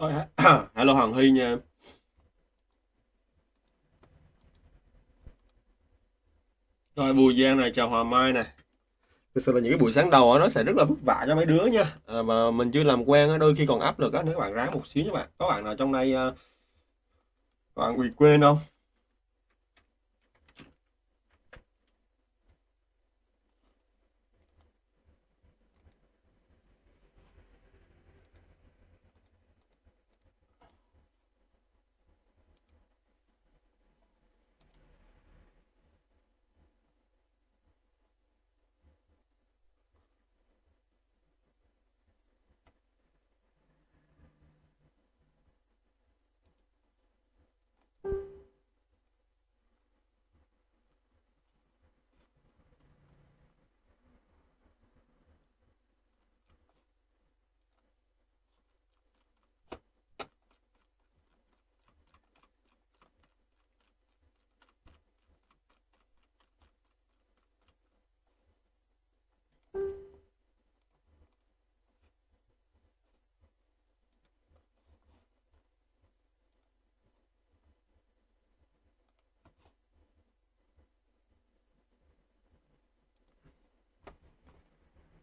Rồi, hello Hoàng Huy nha em. Rồi Bùi Giang này chào Hòa Mai này. Thực sự là những cái buổi sáng đầu á, nó sẽ rất là vất vả cho mấy đứa nha. À, mà mình chưa làm quen á, đôi khi còn áp lực á, nếu các bạn ráng một xíu nha bạn. Có bạn nào trong đây à, các bạn bị quên không?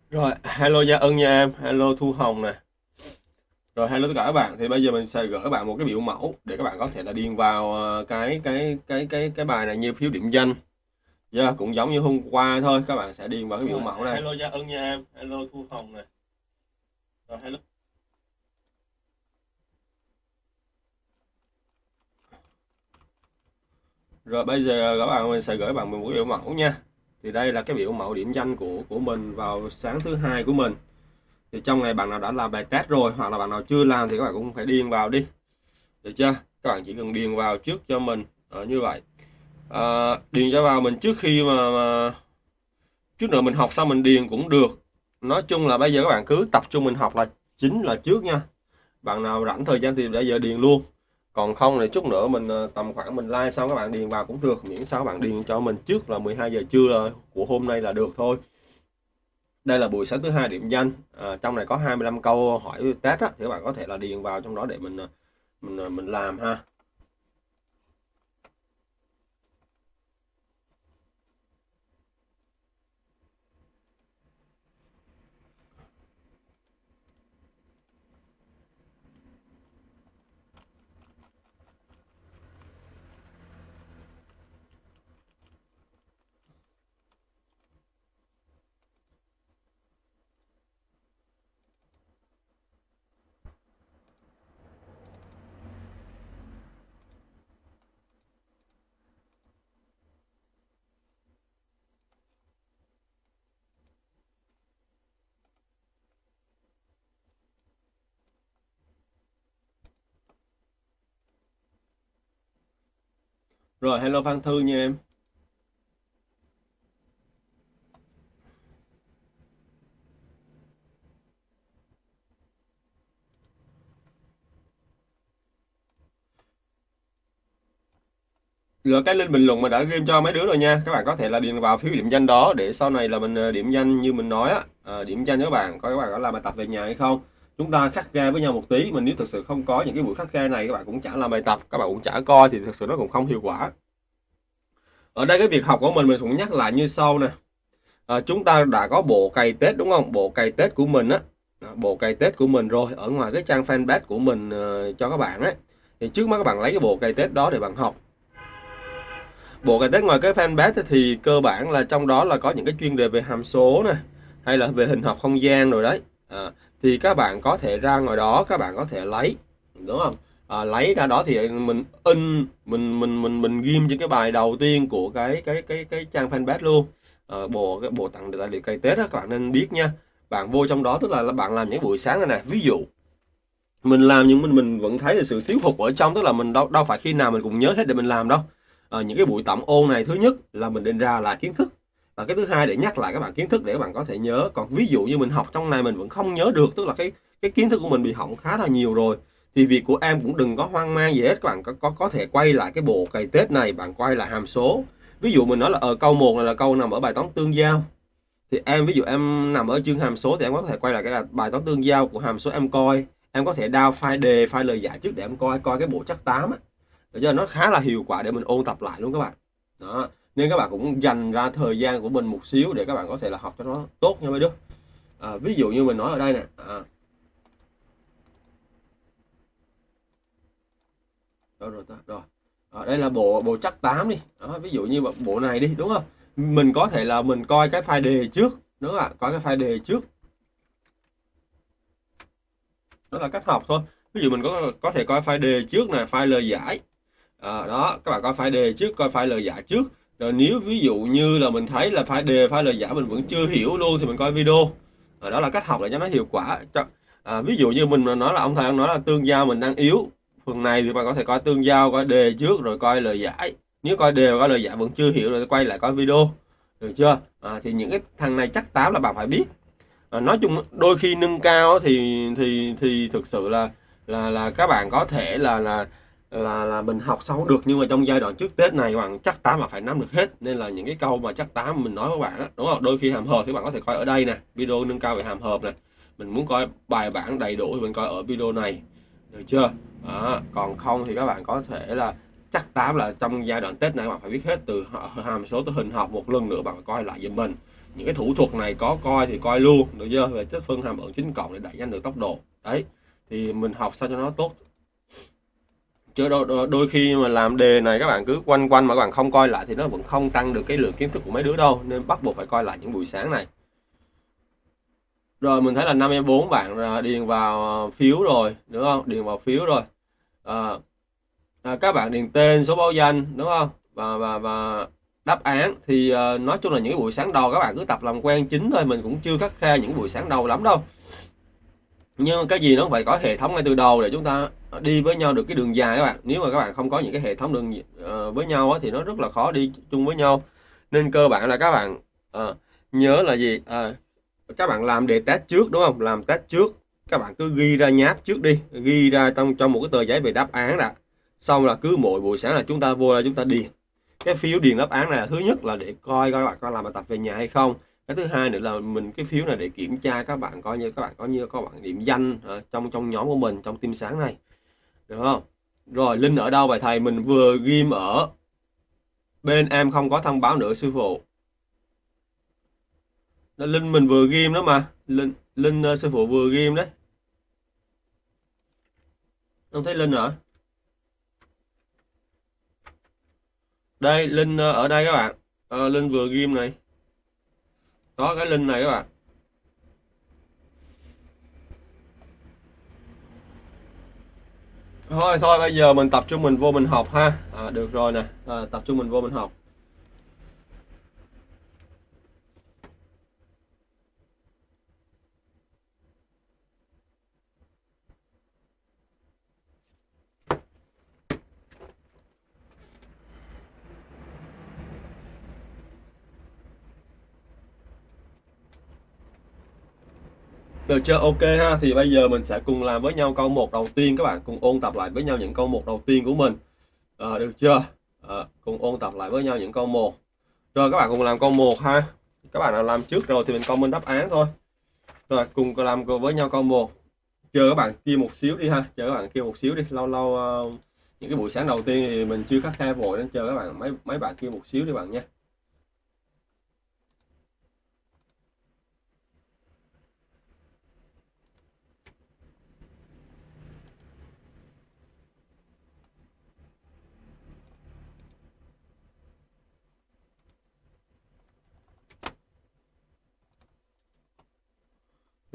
Rồi, hello Gia Ân nha em, hello Thu Hồng nè. Rồi hello tất cả các bạn. Thì bây giờ mình sẽ gửi các bạn một cái biểu mẫu để các bạn có thể là điền vào ờ, cái cái cái cái cái bài này như phiếu điểm danh. Yeah, cũng giống như hôm qua thôi, các bạn sẽ điền vào cái biểu Rồi, mẫu này. hello Gia Ân nha em, hello Thu Hồng nè. Rồi hello. Rồi bây giờ các bạn mình sẽ gửi bạn một biểu mẫu nha. Thì đây là cái biểu mẫu điểm danh của của mình vào sáng thứ hai của mình. Thì trong này bạn nào đã làm bài test rồi hoặc là bạn nào chưa làm thì các bạn cũng phải điền vào đi. Được chưa? Các bạn chỉ cần điền vào trước cho mình à, như vậy. À, điền cho vào mình trước khi mà, mà trước nữa mình học xong mình điền cũng được. Nói chung là bây giờ các bạn cứ tập trung mình học là chính là trước nha. Bạn nào rảnh thời gian thì bây giờ điền luôn còn không thì chút nữa mình ờ, tầm khoảng mình like xong các bạn điền vào cũng được miễn sao các bạn điền cho mình trước là 12 giờ trưa của hôm nay là được thôi. Đây là buổi sáng thứ hai điểm danh. À, trong này có 25 câu hỏi test á, thì các bạn có thể là điền vào trong đó để mình ờ, mình mình làm ha. Rồi hello Phan Thư nha em Rồi cái link bình luận mà đã game cho mấy đứa rồi nha. Các bạn có thể là điền vào phiếu điểm danh đó để sau này là mình ờ, điểm danh như mình nói á, à, điểm danh các bạn, coi các bạn có làm bài tập về nhà hay không. Chúng ta khắc khe với nhau một tí, mình nếu thực sự không có những cái buổi khắc khe này các bạn cũng chả làm bài tập, các bạn cũng chả coi thì thực sự nó cũng không hiệu quả. Ở đây cái việc học của mình mình cũng nhắc lại như sau nè. À, chúng ta đã có bộ cày Tết đúng không? Bộ cày Tết của mình á, à, bộ cày Tết của mình rồi ở ngoài cái trang fanpage của mình uh, cho các bạn ấy. Thì trước mắt các bạn lấy cái bộ cày Tết đó để bạn học bộ cày tết ngoài cái fanpage thì cơ bản là trong đó là có những cái chuyên đề về hàm số nè hay là về hình học không gian rồi đấy à, thì các bạn có thể ra ngoài đó các bạn có thể lấy đúng không à, lấy ra đó thì mình in mình mình mình mình ghim trên cái bài đầu tiên của cái cái cái cái trang fanpage luôn. À, bộ cái bộ tặng tài liệu cây tết đó các bạn nên biết nha. Bạn vô trong đó tức là bạn làm những buổi sáng này nè ví dụ mình làm nhưng mình mình vẫn thấy là sự thiếu hụt ở trong tức là mình đâu đâu phải khi nào mình cũng nhớ hết để mình làm đâu. À, những cái buổi tổng ôn này thứ nhất là mình định ra lại kiến thức. Và cái thứ hai để nhắc lại các bạn kiến thức để các bạn có thể nhớ. Còn ví dụ như mình học trong này mình vẫn không nhớ được tức là cái cái kiến thức của mình bị hỏng khá là nhiều rồi thì việc của em cũng đừng có hoang mang gì hết các bạn. Có có có thể quay lại cái bộ cày tết này bạn quay lại hàm số. Ví dụ mình nói là ở câu 1 này là câu nằm ở bài toán tương giao. Thì em ví dụ em nằm ở chương hàm số thì em có thể quay lại cái bài toán tương giao của hàm số em coi. Em có thể down file đề file lời giải trước để em coi coi cái bộ chắc 8 á. Để cho nó khá là hiệu quả để mình ôn tập lại luôn các bạn. Đó. Nên các bạn cũng dành ra thời gian của mình một xíu để các bạn có thể là học cho nó tốt nha mấy đứa. À, ví dụ như mình nói ở đây nè. À. rồi rồi rồi à, đây là bộ bộ chắc 8 đi. Đó, ví dụ như bộ này đi đúng không? Mình có thể là mình coi cái file đề trước đúng không ạ? Coi cái file đề trước. Đó là cách học thôi. Ví dụ mình có có thể coi file đề trước này, file lời giải. À, đó các bạn coi file đề trước coi file lời giải trước. Rồi nếu ví dụ như là mình thấy là file đề file lời giải mình vẫn chưa hiểu luôn thì mình coi video. À, đó là cách học để cho nó hiệu quả. À, ví dụ như mình nói là ông thầy ông nói là tương giao mình đang yếu phần này thì bạn có thể coi tương giao coi đề trước rồi coi lời giải. Nếu coi đề và coi lời giải vẫn chưa hiểu rồi quay lại coi video. Được chưa? À, thì những cái thằng này chắc tám là bạn phải biết. À, nói chung đôi khi nâng cao thì thì thì thực sự là là là các bạn có thể là là là là mình học xong được. Nhưng mà trong giai đoạn trước Tết này bạn chắc tám là phải nắm được hết. Nên là những cái câu mà chắc tám mình nói với bạn đó, đúng không? Đôi khi hàm hợp thì bạn có thể coi ở đây nè video nâng cao về hàm hợp này mình muốn coi bài bản đầy đủ thì mình coi ở video này. Được chưa? À, còn không thì các bạn có thể là chắc tám là trong giai đoạn Tết này bạn phải biết hết từ hàm số tới hình học một lần nữa bạn coi lại giùm mình. Những cái thủ thuật này có coi thì coi luôn được chưa? Về chất phân hàm ẩn chính cộng để đẩy nhanh được tốc độ. Đấy thì mình học sao cho nó tốt. Chứ đôi, đôi, đôi khi mà làm đề này các bạn cứ quanh quanh mà các bạn không coi lại thì nó vẫn không tăng được cái lượng kiến thức của mấy đứa đâu nên bắt buộc phải coi lại những buổi sáng này. Rồi mình thấy là 54 bạn điền vào phiếu rồi đúng không? Điền vào phiếu rồi à, à, các bạn điền tên số báo danh đúng không? Và và và đáp án thì à, nói chung là những buổi sáng đầu các bạn cứ tập làm quen chính thôi mình cũng chưa khắc khe những buổi sáng đầu lắm đâu. Nhưng cái gì nó phải có hệ thống ngay từ đầu để chúng ta đi với nhau được cái đường dài các bạn. Nếu mà các bạn không có những cái hệ thống đường uh, với nhau á, thì nó rất là khó đi chung với nhau. Nên cơ bản là các bạn uh, nhớ là gì? Uh, các bạn làm đề test trước đúng không? Làm test trước các bạn cứ ghi ra nháp trước đi, ghi ra trong trong một cái tờ giấy về đáp án đã. Xong là cứ mỗi buổi sáng là chúng ta vô là chúng ta điền. Cái phiếu điền đáp án này là thứ nhất là để coi các bạn có làm bài tập về nhà hay không. Cái thứ hai nữa là mình, cái phiếu này để kiểm tra các bạn coi như, các bạn có như các bạn điểm danh ở trong trong nhóm của mình, trong team sáng này. Được không? Rồi, linh ở đâu? Bài thầy mình vừa ghim ở bên em không có thông báo nữa, sư phụ. Linh mình vừa ghim đó mà. Linh linh ờ, sư phụ vừa ghim đấy không thấy linh hả? Đây linh ờ, ở đây các bạn. À, linh vừa ghim này. Có cái linh này các bạn. Thôi thôi bây giờ mình tập trung mình vô mình học ha. À, được rồi nè. À, tập trung mình vô mình học. Được chưa? Ok ha. Thì bây giờ mình sẽ cùng làm với nhau câu một đầu tiên các bạn cùng ôn tập lại với nhau những câu một đầu tiên của mình. À, được chưa? À, cùng ôn tập lại với nhau những câu một. Rồi các bạn cùng làm câu một ha. Các bạn nào làm trước rồi thì mình comment đáp án thôi. Rồi cùng làm với nhau câu một. Chờ các bạn kia một xíu đi ha. Chờ các bạn kia một xíu đi. Lâu lâu uh, những cái buổi sáng đầu tiên thì mình chưa khắc khe vội nên chờ các bạn mấy mấy bạn kia một xíu đi bạn nha.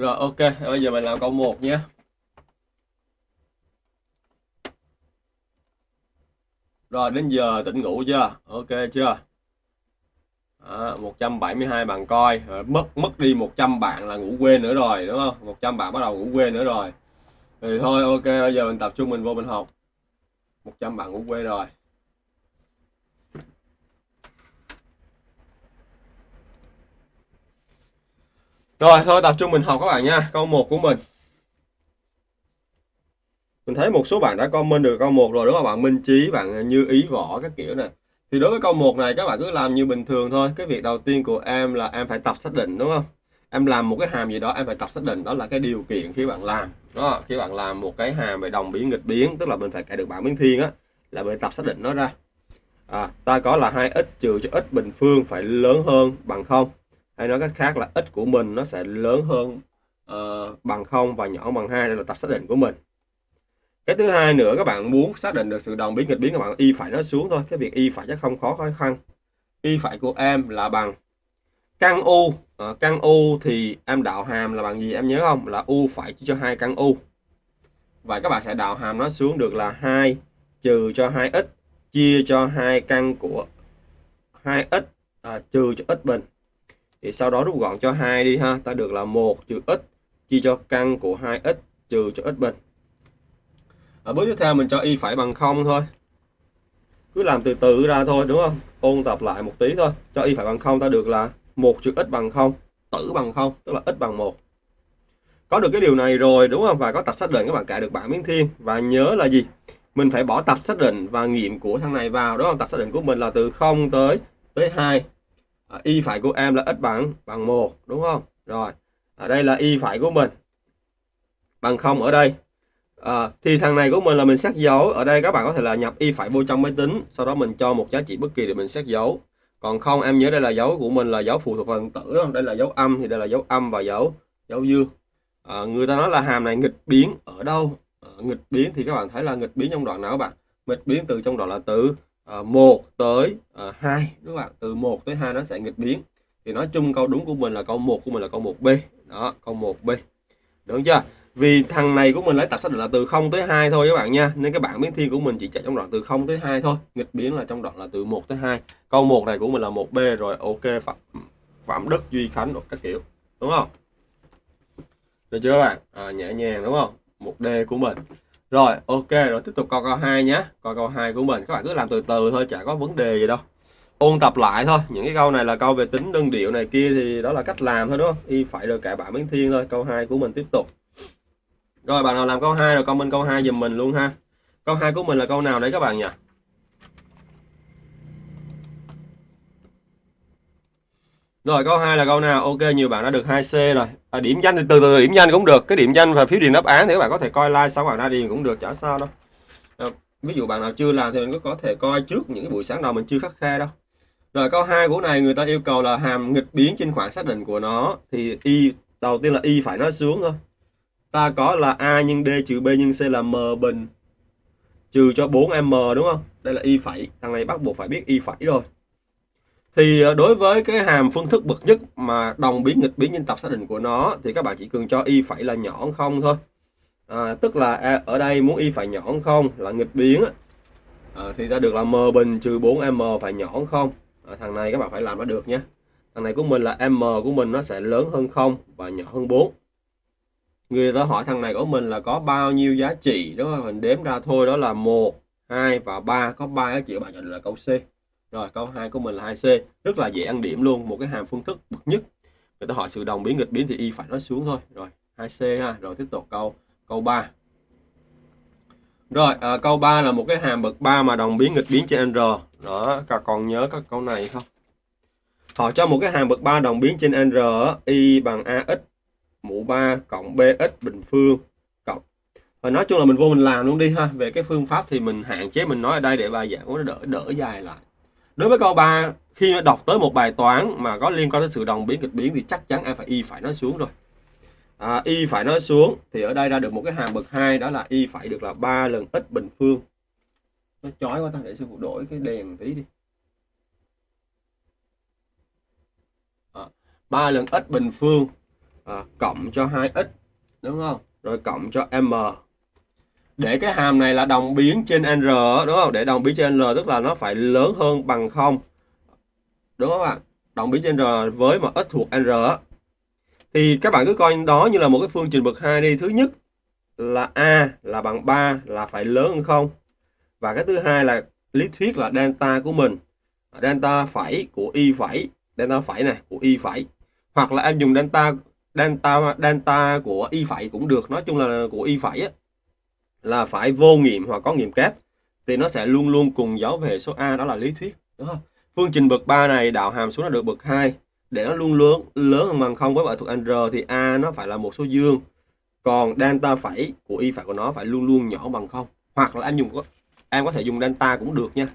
Rồi ok, bây giờ mình làm câu 1 nhé. Rồi đến giờ tỉnh ngủ chưa? Ok chưa? À, 172 bạn coi, rồi mất mất đi 100 bạn là ngủ quên nữa rồi đúng không? 100 bạn bắt đầu ngủ quên nữa rồi. Thì thôi ok, bây giờ mình tập trung mình vô mình học. 100 bạn ngủ quên rồi. Rồi thôi tập trung mình học các bạn nha. Câu 1 của mình. Mình thấy một số bạn đã comment được câu 1 rồi đúng không bạn Minh Chí, bạn Như Ý Võ các kiểu này. Thì đối với câu 1 này các bạn cứ làm như bình thường thôi. Cái việc đầu tiên của em là em phải tập xác định đúng không? Em làm một cái hàm gì đó em phải tập xác định đó là cái điều kiện khi bạn làm. đó khi bạn làm một cái hàm về đồng biến nghịch biến tức là mình phải cài được bảng biến thiên á là mình tập xác định nó ra à, ta có là 2x trừ cho x bình phương phải lớn hơn bằng không hay nói cách khác là x của mình nó sẽ lớn hơn uh, bằng không và nhỏ bằng hai đây là tập xác định của mình. Cái thứ hai nữa các bạn muốn xác định được sự đồng biến nghịch biến các bạn y phải nó xuống thôi. Cái việc y phải chắc không khó khó khăn. Y phải của em là bằng căn u. À, căn u thì em đạo hàm là bằng gì em nhớ không? Là u phải chia cho hai căn u. Vậy các bạn sẽ đạo hàm nó xuống được là 2 trừ cho 2x chia cho hai căn của 2x à, ờ, trừ cho x bình thì sau đó rút gọn cho 2 đi ha. Ta được là 1 trừ x, chia cho căn của 2x trừ cho x bình. Ở bước tiếp theo mình cho y phải bằng 0 thôi. Cứ làm từ từ ra thôi, đúng không? Ôn tập lại một tí thôi. Cho y phải bằng 0 ta được là 1 trừ x bằng 0 tử bằng 0 tức là x bằng 1 có được cái điều này rồi, đúng không? Và có tập xác định, các bạn cài được bảng biến thiên. Và nhớ là gì? Mình phải bỏ tập xác định và nghiệm của thằng này vào, đúng không? Tập xác định của mình là từ 0 tới tới 2 à, y phải của em là x bằng bằng 1 đúng không? Rồi ở đây là y phải của mình. Bằng không ở đây. À, thì thằng này của mình là mình xét dấu. Ở đây các bạn có thể là nhập y phải vô trong máy tính sau đó mình cho một giá trị bất kỳ để mình xét dấu. Còn không em nhớ đây là dấu của mình là dấu phụ thuộc phần tử không? đây là dấu âm thì đây là dấu âm và dấu dấu dương. À, người ta nói là hàm này nghịch biến ở đâu? À, nghịch biến thì các bạn thấy là nghịch biến trong đoạn nào các bạn? Nghịch biến từ trong đoạn là từ. Ờ, à, 1 tới à, 2 các bạn từ 1 tới 2 nó sẽ nghịch biến. Thì nói chung câu đúng của mình là câu 1 của mình là câu 1B đó câu 1B được chưa? Vì thằng này của mình lấy tập xác định là từ 0 tới 2 thôi các bạn nha. Nên cái bảng biến thiên của mình chỉ chạy trong đoạn từ 0 tới 2 thôi. Nghịch biến là trong đoạn là từ 1 tới 2 câu 1 này của mình là 1B rồi ok phạm phạm đức duy khánh các kiểu. Đúng không? Được chưa các bạn? À, nhẹ nhàng đúng không? 1D của mình rồi ok rồi tiếp tục câu câu 2 nhé câu câu 2 của mình các bạn cứ làm từ từ thôi chả có vấn đề gì đâu ôn tập lại thôi những cái câu này là câu về tính đơn điệu này kia thì đó là cách làm thôi đúng không y phải rồi, cả bảng biến thiên thôi câu 2 của mình tiếp tục rồi bạn nào làm câu 2 rồi comment câu 2 giùm mình luôn ha. Câu 2 của mình là câu nào đấy các bạn nhỉ? Rồi câu 2 là câu nào? Ok, nhiều bạn đã được 2C rồi. À, điểm danh thì từ từ điểm danh cũng được. Cái điểm danh và phiếu điền đáp án thì các bạn có thể coi like sau bạn ra điền cũng được, chả sao đâu. À, ví dụ bạn nào chưa làm thì mình có thể coi trước những cái buổi sáng đầu mình chưa khắc khe đâu. Rồi câu 2 của này người ta yêu cầu là hàm nghịch biến trên khoảng xác định của nó thì y đầu tiên là y phải nói xuống thôi ta có là A nhân D trừ B nhân C là M bình trừ cho 4M đúng không? Đây là y phẩy, thằng này bắt buộc phải biết y phẩy rồi. Thì ờ, đối với cái hàm phương thức bậc nhất mà đồng biến nghịch biến nhân tập xác định của nó thì các bạn chỉ cần cho y phẩy là nhỏ không thôi. À, tức là à, ở đây muốn y phải nhỏ không là nghịch biến à, thì ta được là m bình trừ 4m phải nhỏ không. À, thằng này các bạn phải làm nó được nhé. Thằng này của mình là m của mình nó sẽ lớn hơn không và nhỏ hơn 4 người ta hỏi thằng này của mình là có bao nhiêu giá trị đó mình đếm ra thôi đó là một hai và ba có ba giá trị bạn chọn là câu C rồi câu 2 của mình là 2C rất là dễ ăn điểm luôn một cái hàm phương thức bậc nhất. Người ta hỏi sự đồng biến nghịch biến thì y phải nói xuống thôi. Rồi 2C ha. Rồi tiếp tục câu câu 3 rồi à, câu 3 là một cái hàm bậc 3 mà đồng biến nghịch biến trên R. Đó các còn nhớ các câu này không? Họ cho một cái hàm bậc 3 đồng biến trên R y bằng ax mũ 3 cộng bx bình phương cộng. Và nói chung là mình vô mình làm luôn đi ha. Về cái phương pháp thì mình hạn chế mình nói ở đây để bài giảng nó đỡ đỡ dài lại đối với câu 3 khi đọc tới một bài toán mà có liên quan tới sự đồng biến kịch biến thì chắc chắn em phải y phải nói xuống rồi. À, y phải nói xuống thì ở đây ra được một cái hàm bậc 2 đó là y phải được là 3 lần x bình phương. Nó chói quá ta để sư phụ đổi cái đèn tí đi. À, 3 lần x bình phương à, cộng cho 2x đúng không? Rồi cộng cho m để cái hàm này là đồng biến trên n đúng không? Để đồng biến trên R tức là nó phải lớn hơn bằng không. Đúng không ạ? Đồng biến trên r với một x thuộc n thì các bạn cứ coi đó như là một cái phương trình bậc hai đi. Thứ nhất là a là bằng 3 là phải lớn hơn không? Và cái thứ hai là lý thuyết là delta của mình. Delta phẩy của y phẩy delta phẩy này của y phẩy. Hoặc là em dùng delta delta delta của y phẩy cũng được. Nói chung là của y phẩy á, là phải vô nghiệm hoặc có nghiệm kép, thì nó sẽ luôn luôn cùng dấu về số a, đó là lý thuyết, đúng không? Phương trình bậc 3 này, đạo hàm xuống là được bậc 2 để nó luôn lớn lớn hơn bằng không với bài thuộc R thì a nó phải là một số dương, còn delta phẩy của y phải của nó phải luôn luôn nhỏ bằng không, hoặc là em dùng em có thể dùng delta cũng được nha.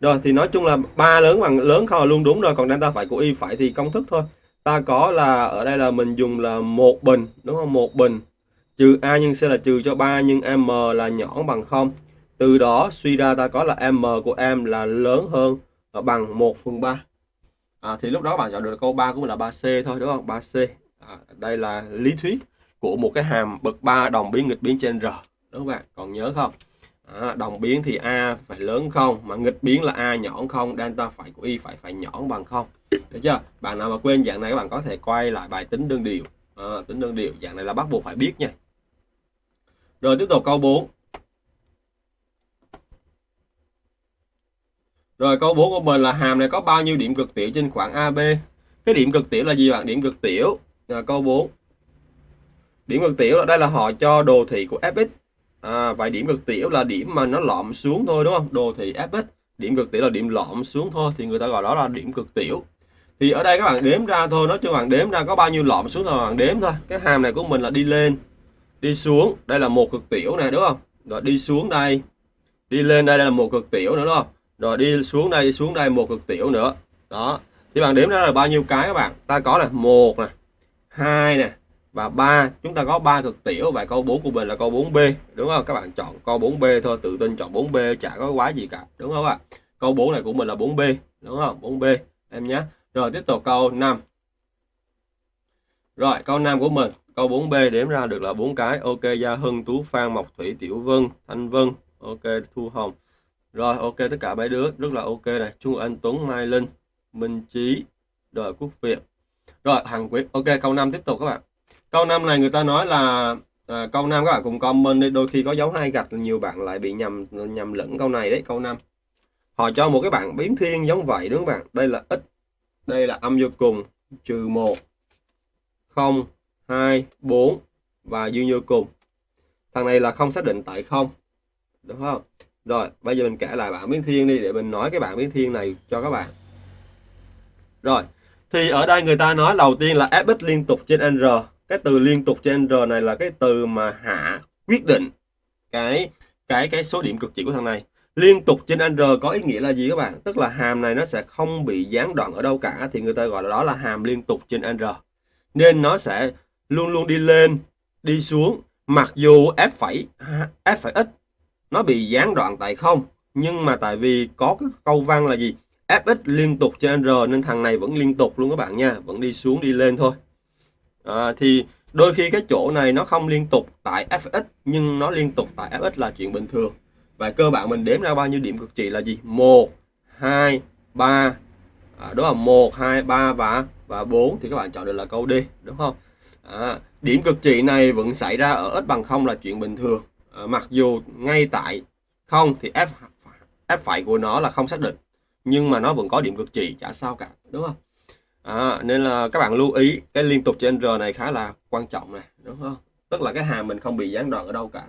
Rồi, thì nói chung là ba lớn bằng, lớn không là luôn đúng rồi, còn delta phẩy của y phải thì công thức thôi. Ta có là, ở đây là mình dùng là một bình, đúng không? Một bình trừ a nhân c là trừ cho 3 nhưng m là nhỏ bằng không. Từ đó suy ra ta có là m của em là lớn hơn bằng 1 phần 3 à, thì lúc đó bạn chọn được câu 3 của mình là 3C thôi đúng không? 3C à, đây là lý thuyết của một cái hàm bậc 3 đồng biến nghịch biến trên R đúng không bạn? Còn nhớ không? À, đồng biến thì A phải lớn không mà nghịch biến là A nhỏ không delta phải của Y phải phải nhỏ bằng không. Được chưa? Bạn nào mà quên dạng này các bạn có thể quay lại bài tính đơn điều à, tính đơn điều dạng này là bắt buộc phải biết nha rồi tiếp tục câu 4 Rồi câu 4 của mình là hàm này có bao nhiêu điểm cực tiểu trên khoảng AB? Cái điểm cực tiểu là gì bạn? Điểm cực tiểu. là câu 4. Điểm cực tiểu là đây là họ cho đồ thị của Fx. À, vậy điểm cực tiểu là điểm mà nó lõm xuống thôi đúng không? Đồ thị Fx. Điểm cực tiểu là điểm lõm xuống thôi thì người ta gọi đó là điểm cực tiểu. Thì ở đây các bạn đếm ra thôi, nói cho bạn đếm ra có bao nhiêu lõm xuống thôi bạn đếm thôi. Cái hàm này của mình là đi lên, đi xuống, đây là một cực tiểu này đúng không? Rồi đi xuống đây, đi lên đây, đây là một cực tiểu nữa đúng không? rồi đi xuống đây đi xuống đây một cực tiểu nữa. Đó. Thì bạn đếm ra là bao nhiêu cái các bạn? Ta có là một nè hai nè và ba. Chúng ta có ba cực tiểu và câu 4 của mình là câu 4B đúng không? Các bạn chọn câu 4B thôi tự tin chọn 4B chả có quá gì cả đúng không ạ? Câu 4 này của mình là 4B đúng không? 4B em nhé. Rồi tiếp tục câu 5 rồi câu 5 của mình câu 4B đếm ra được là bốn cái. Ok Gia Hưng Tú Phan Mộc Thủy Tiểu Vân Thanh Vân. Ok Thu Hồng. Rồi ok tất cả mấy đứa. Rất là ok này Trung Anh Tuấn Mai Linh Minh Trí Đời Quốc Việt. Rồi Hằng Quyết ok câu 5 tiếp tục các bạn. Câu 5 này người ta nói là à, câu 5 các bạn cùng comment đi. Đôi khi có dấu hai gạch nhiều bạn lại bị nhầm nhầm lẫn câu này đấy câu 5 họ cho một cái bảng biến thiên giống vậy đúng không bạn? Đây là x đây là âm vô cùng trừ 1 0 2 4 và dương vô cùng thằng này là không xác định tại không đúng không rồi, bây giờ mình kể lại bảng biến thiên đi để mình nói cái bảng biến thiên này cho các bạn. Rồi, thì ở đây người ta nói đầu tiên là fx liên tục trên n. Cái từ liên tục trên n này là cái từ mà hạ quyết định cái cái cái số điểm cực trị của thằng này. Liên tục trên n có ý nghĩa là gì các bạn? Tức là hàm này nó sẽ không bị gián đoạn ở đâu cả thì người ta gọi là đó là hàm liên tục trên n. Nên nó sẽ luôn luôn đi lên, đi xuống mặc dù f phẩy f phẩy x nó bị gián đoạn tại không nhưng mà tại vì có cái câu văn là gì? Fx liên tục trên r nên thằng này vẫn liên tục luôn các bạn nha vẫn đi xuống đi lên thôi. À, thì đôi khi cái chỗ này nó không liên tục tại fx nhưng nó liên tục tại fx là chuyện bình thường. Và cơ bản mình đếm ra bao nhiêu điểm cực trị là gì? Một hai ba. À, đó là một hai ba và và 4 thì các bạn chọn được là câu D đúng không? À, điểm cực trị này vẫn xảy ra ở x bằng không là chuyện bình thường. À, mặc dù ngay tại không thì f f phải của nó là không xác định nhưng mà nó vẫn có điểm cực trị chả sao cả đúng không? À, nên là các bạn lưu ý cái liên tục trên r này khá là quan trọng này đúng không? Tức là cái hàm mình không bị gián đoạn ở đâu cả.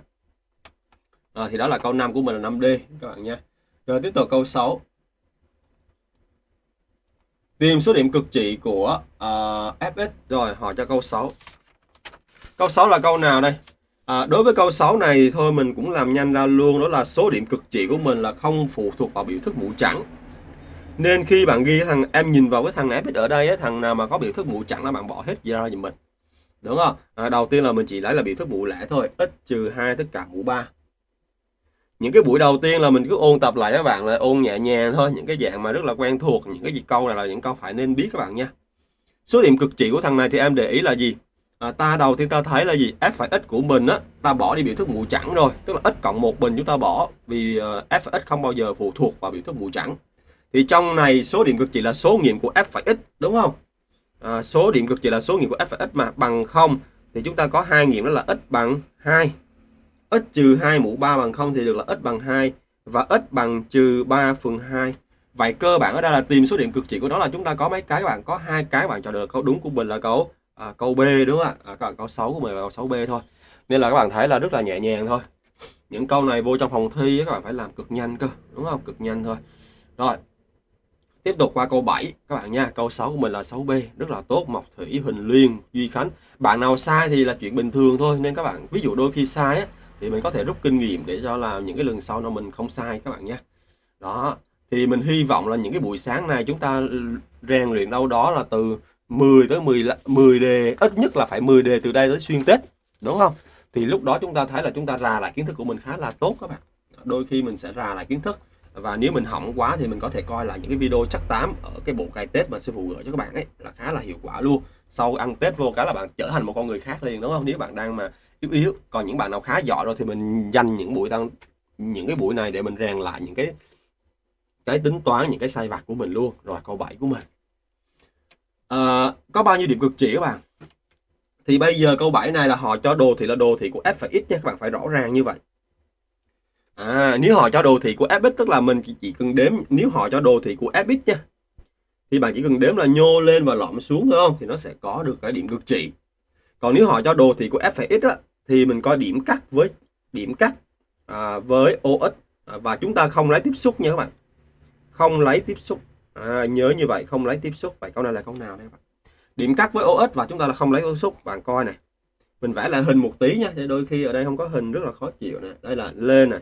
À, thì đó là câu 5 của mình là 5D các bạn nha rồi tiếp tục câu 6 tìm số điểm cực trị của à, uh, fx rồi hỏi cho câu 6 câu 6 là câu nào đây À, đối với câu 6 này thôi mình cũng làm nhanh ra luôn đó là số điểm cực trị của mình là không phụ thuộc vào biểu thức mũ trắng. Nên khi bạn ghi thằng em nhìn vào cái thằng fx ở đây thằng nào mà có biểu thức mũ trắng là bạn bỏ hết ra giùm mình. Đúng không? À, đầu tiên là mình chỉ lấy là biểu thức mũ lẻ thôi, x trừ 2 tất cả mũ 3. Những cái buổi đầu tiên là mình cứ ôn tập lại các bạn là ôn nhẹ nhàng thôi, những cái dạng mà rất là quen thuộc, những cái gì câu này là những câu phải nên biết các bạn nha. Số điểm cực trị của thằng này thì em để ý là gì? à, ta đầu tiên ta thấy là gì f phải x của mình á ta bỏ đi biểu thức mũ trắng rồi tức là x cộng một bình chúng ta bỏ vì uh, f phải x không bao giờ phụ thuộc vào biểu thức mũ trắng thì trong này số điểm cực trị là số nghiệm của f phải x đúng không à, số điểm cực trị là số nghiệm của f phải x mà bằng không thì chúng ta có hai nghiệm đó là x bằng 2 x trừ 2 mũ 3 bằng 0 thì được là x bằng 2 và x bằng trừ 3 phần 2 vậy cơ bản ở đây là tìm số điểm cực trị của nó là chúng ta có mấy cái các bạn? Có hai cái bạn chọn được câu đúng của mình là câu à, câu B đúng không ạ? À, các bạn câu 6 của mình là câu 6B thôi. Nên là các bạn thấy là rất là nhẹ nhàng thôi. Những câu này vô trong phòng thi các bạn phải làm cực nhanh cơ đúng không? Cực nhanh thôi. Rồi tiếp tục qua câu 7 các bạn nha. Câu 6 của mình là 6B rất là tốt Mộc Thủy Huỳnh Liên Duy Khánh. Bạn nào sai thì là chuyện bình thường thôi. Nên các bạn ví dụ đôi khi sai á, thì mình có thể rút kinh nghiệm để cho làm những cái lần sau nó mình không sai các bạn nhé. Đó, thì mình hy vọng là những cái buổi sáng này chúng ta rèn luyện đâu đó là từ 10 tới 10 10 đề, ít nhất là phải 10 đề từ đây tới xuyên Tết, đúng không? Thì lúc đó chúng ta thấy là chúng ta rà lại kiến thức của mình khá là tốt các bạn. Đôi khi mình sẽ rà lại kiến thức và nếu mình hỏng quá thì mình có thể coi là những cái video chắc tám ở cái bộ cài Tết mà sư phụ gửi cho các bạn ấy là khá là hiệu quả luôn. Sau ăn Tết vô cái là bạn trở thành một con người khác liền, đúng không? Nếu bạn đang mà yếu yếu còn những bạn nào khá giỏi rồi thì mình dành những buổi tăng những cái buổi này để mình rèn lại những cái cái tính toán những cái sai vặt của mình luôn rồi câu 7 của mình. À, có bao nhiêu điểm cực chỉ các bạn? Thì bây giờ câu 7 này là họ cho đồ thì là đồ thị của f phải x nha các bạn phải rõ ràng như vậy. À, nếu họ cho đồ thị của fx tức là mình chỉ, chỉ cần đếm nếu họ cho đồ thị của fx nha thì bạn chỉ cần đếm là nhô lên và lõm xuống thôi không? Thì nó sẽ có được cái điểm cực trị còn nếu họ cho đồ thị của f phải x á, thì mình coi điểm cắt với điểm cắt à, với OX à, và chúng ta không lấy tiếp xúc nha các bạn. Không lấy tiếp xúc. À, nhớ như vậy không lấy tiếp xúc. Vậy câu này là câu nào đây các bạn? Điểm cắt với OX và chúng ta là không lấy tiếp xúc. Bạn coi này mình vẽ lại hình một tí nha. Để đôi khi ở đây không có hình rất là khó chịu nè. Đây là lên này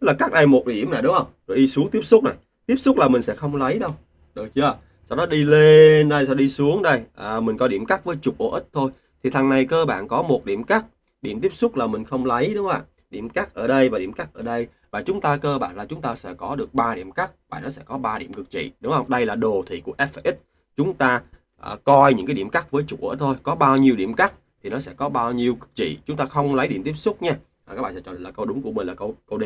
Tức là cắt đây một điểm này đúng không? Rồi đi xuống tiếp xúc này tiếp xúc là mình sẽ không lấy đâu. Được chưa? Sau đó đi lên đây sau đi xuống đây. À, mình có điểm cắt với trục OX thôi. Thì thằng này cơ bản có một điểm cắt điểm tiếp xúc là mình không lấy đúng không ạ? Điểm cắt ở đây và điểm cắt ở đây. Và chúng ta cơ bản là chúng ta sẽ có được 3 điểm cắt và nó sẽ có 3 điểm cực trị đúng không? Đây là đồ thị của f x. Chúng ta à, coi những cái điểm cắt với trục ở thôi. Có bao nhiêu điểm cắt thì nó sẽ có bao nhiêu cực trị. Chúng ta không lấy điểm tiếp xúc nha. À, các bạn sẽ chọn là câu đúng của mình là câu câu D.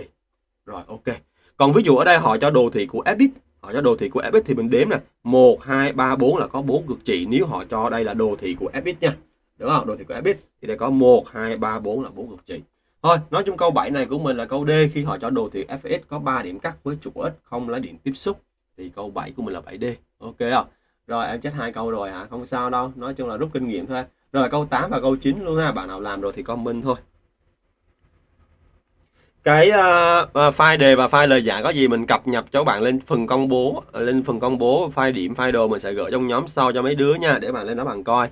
Rồi ok. Còn ví dụ ở đây họ cho đồ thị của fx họ cho đồ thị của fx thì mình đếm nè. 1 2 3 4 là có 4 cực trị. Nếu họ cho đây là đồ thị của fx nha đúng không? Đồ thị của fx thì đây có 1 2 3 4 là bốn cực trị thôi nói chung câu 7 này của mình là câu D. Khi họ cho đồ thị fx có 3 điểm cắt với trục x không lấy điểm tiếp xúc thì câu 7 của mình là 7D ok không? Rồi em chết hai câu rồi hả? Không sao đâu. Nói chung là rút kinh nghiệm thôi. Rồi câu 8 và câu 9 luôn ha. Bạn nào làm rồi thì comment thôi. Cái uh, file đề và file lời giải có gì mình cập nhật cho bạn lên phần công bố ờ, lên phần công bố file điểm file đồ mình sẽ gửi trong nhóm sau cho mấy đứa nha để bạn lên đó bạn coi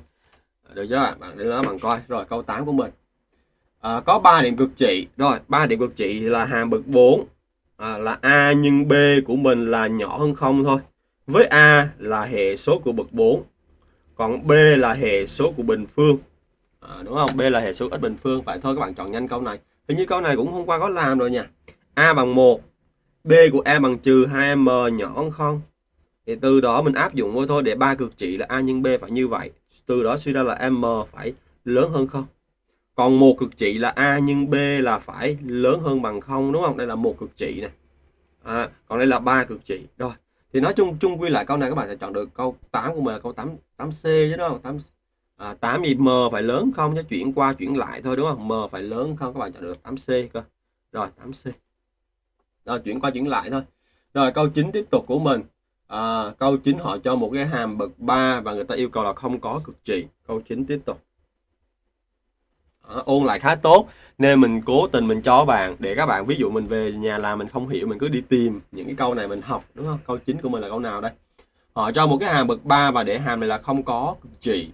được chưa? Bạn đến đó bạn coi. Rồi câu 8 của mình. À, có 3 điểm cực trị. Rồi 3 điểm cực trị là hàm bậc 4 à, là a nhân b của mình là nhỏ hơn không thôi. Với a là hệ số của bậc 4 còn b là hệ số của bình phương. À, đúng không? B là hệ số x bình phương. Phải thôi các bạn chọn nhanh câu này. Hình như câu này cũng hôm qua có làm rồi nha. A bằng 1 b của a bằng trừ 2m nhỏ hơn không? Thì từ đó mình áp dụng vô thôi. Để ba cực trị là a nhân b phải như vậy từ đó suy ra là m phải lớn hơn không? Còn một cực trị là a nhân b là phải lớn hơn bằng không đúng không? Đây là một cực trị này à, còn đây là ba cực trị. Rồi thì nói chung chung quy lại câu này các bạn sẽ chọn được câu 8 của mình là câu 8 8 c chứ đúng không? 8 à, 8 gì? M phải lớn không? Chứ chuyển qua chuyển lại thôi đúng không? M phải lớn không? Các bạn chọn được 8 c cơ. Rồi 8 c. Rồi chuyển qua chuyển lại thôi. Rồi câu 9 tiếp tục của mình à, câu 9 họ cho một cái hàm bậc 3 và người ta yêu cầu là không có cực trị câu 9 tiếp tục. Ờ, ôn lại khá tốt nên mình cố tình mình cho bạn để các bạn ví dụ mình về nhà làm mình không hiểu mình cứ đi tìm những cái câu này mình học đúng không? Câu chính của mình là câu nào đây? Họ cho một cái hàm bậc 3 và để hàm này là không có cực trị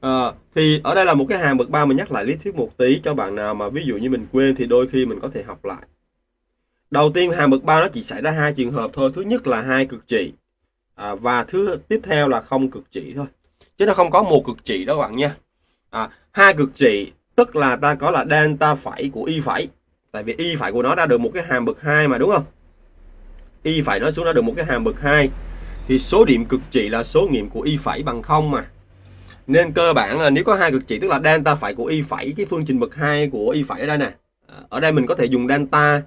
à, ờ, thì ở đây là một cái hàm bậc 3 mình nhắc lại lý thuyết một tí cho bạn nào mà ví dụ như mình quên thì đôi khi mình có thể học lại đầu tiên hàm bậc 3 nó chỉ xảy ra hai trường hợp thôi. Thứ nhất là hai cực trị à, và thứ tiếp theo là không cực trị thôi. Chứ nó không có một cực trị đó các bạn nha. À, hai cực trị tức là ta có là delta phẩy của y phẩy. Tại vì y phẩy của nó ra được một cái hàm bậc 2 mà đúng không? Y phẩy nó xuống ra được một cái hàm bậc 2 thì số điểm cực trị là số nghiệm của y phẩy bằng không mà. Nên cơ bản là nếu có hai cực trị tức là delta phẩy của y phẩy cái phương trình bậc 2 của y phẩy ở đây nè à, ở đây mình có thể dùng delta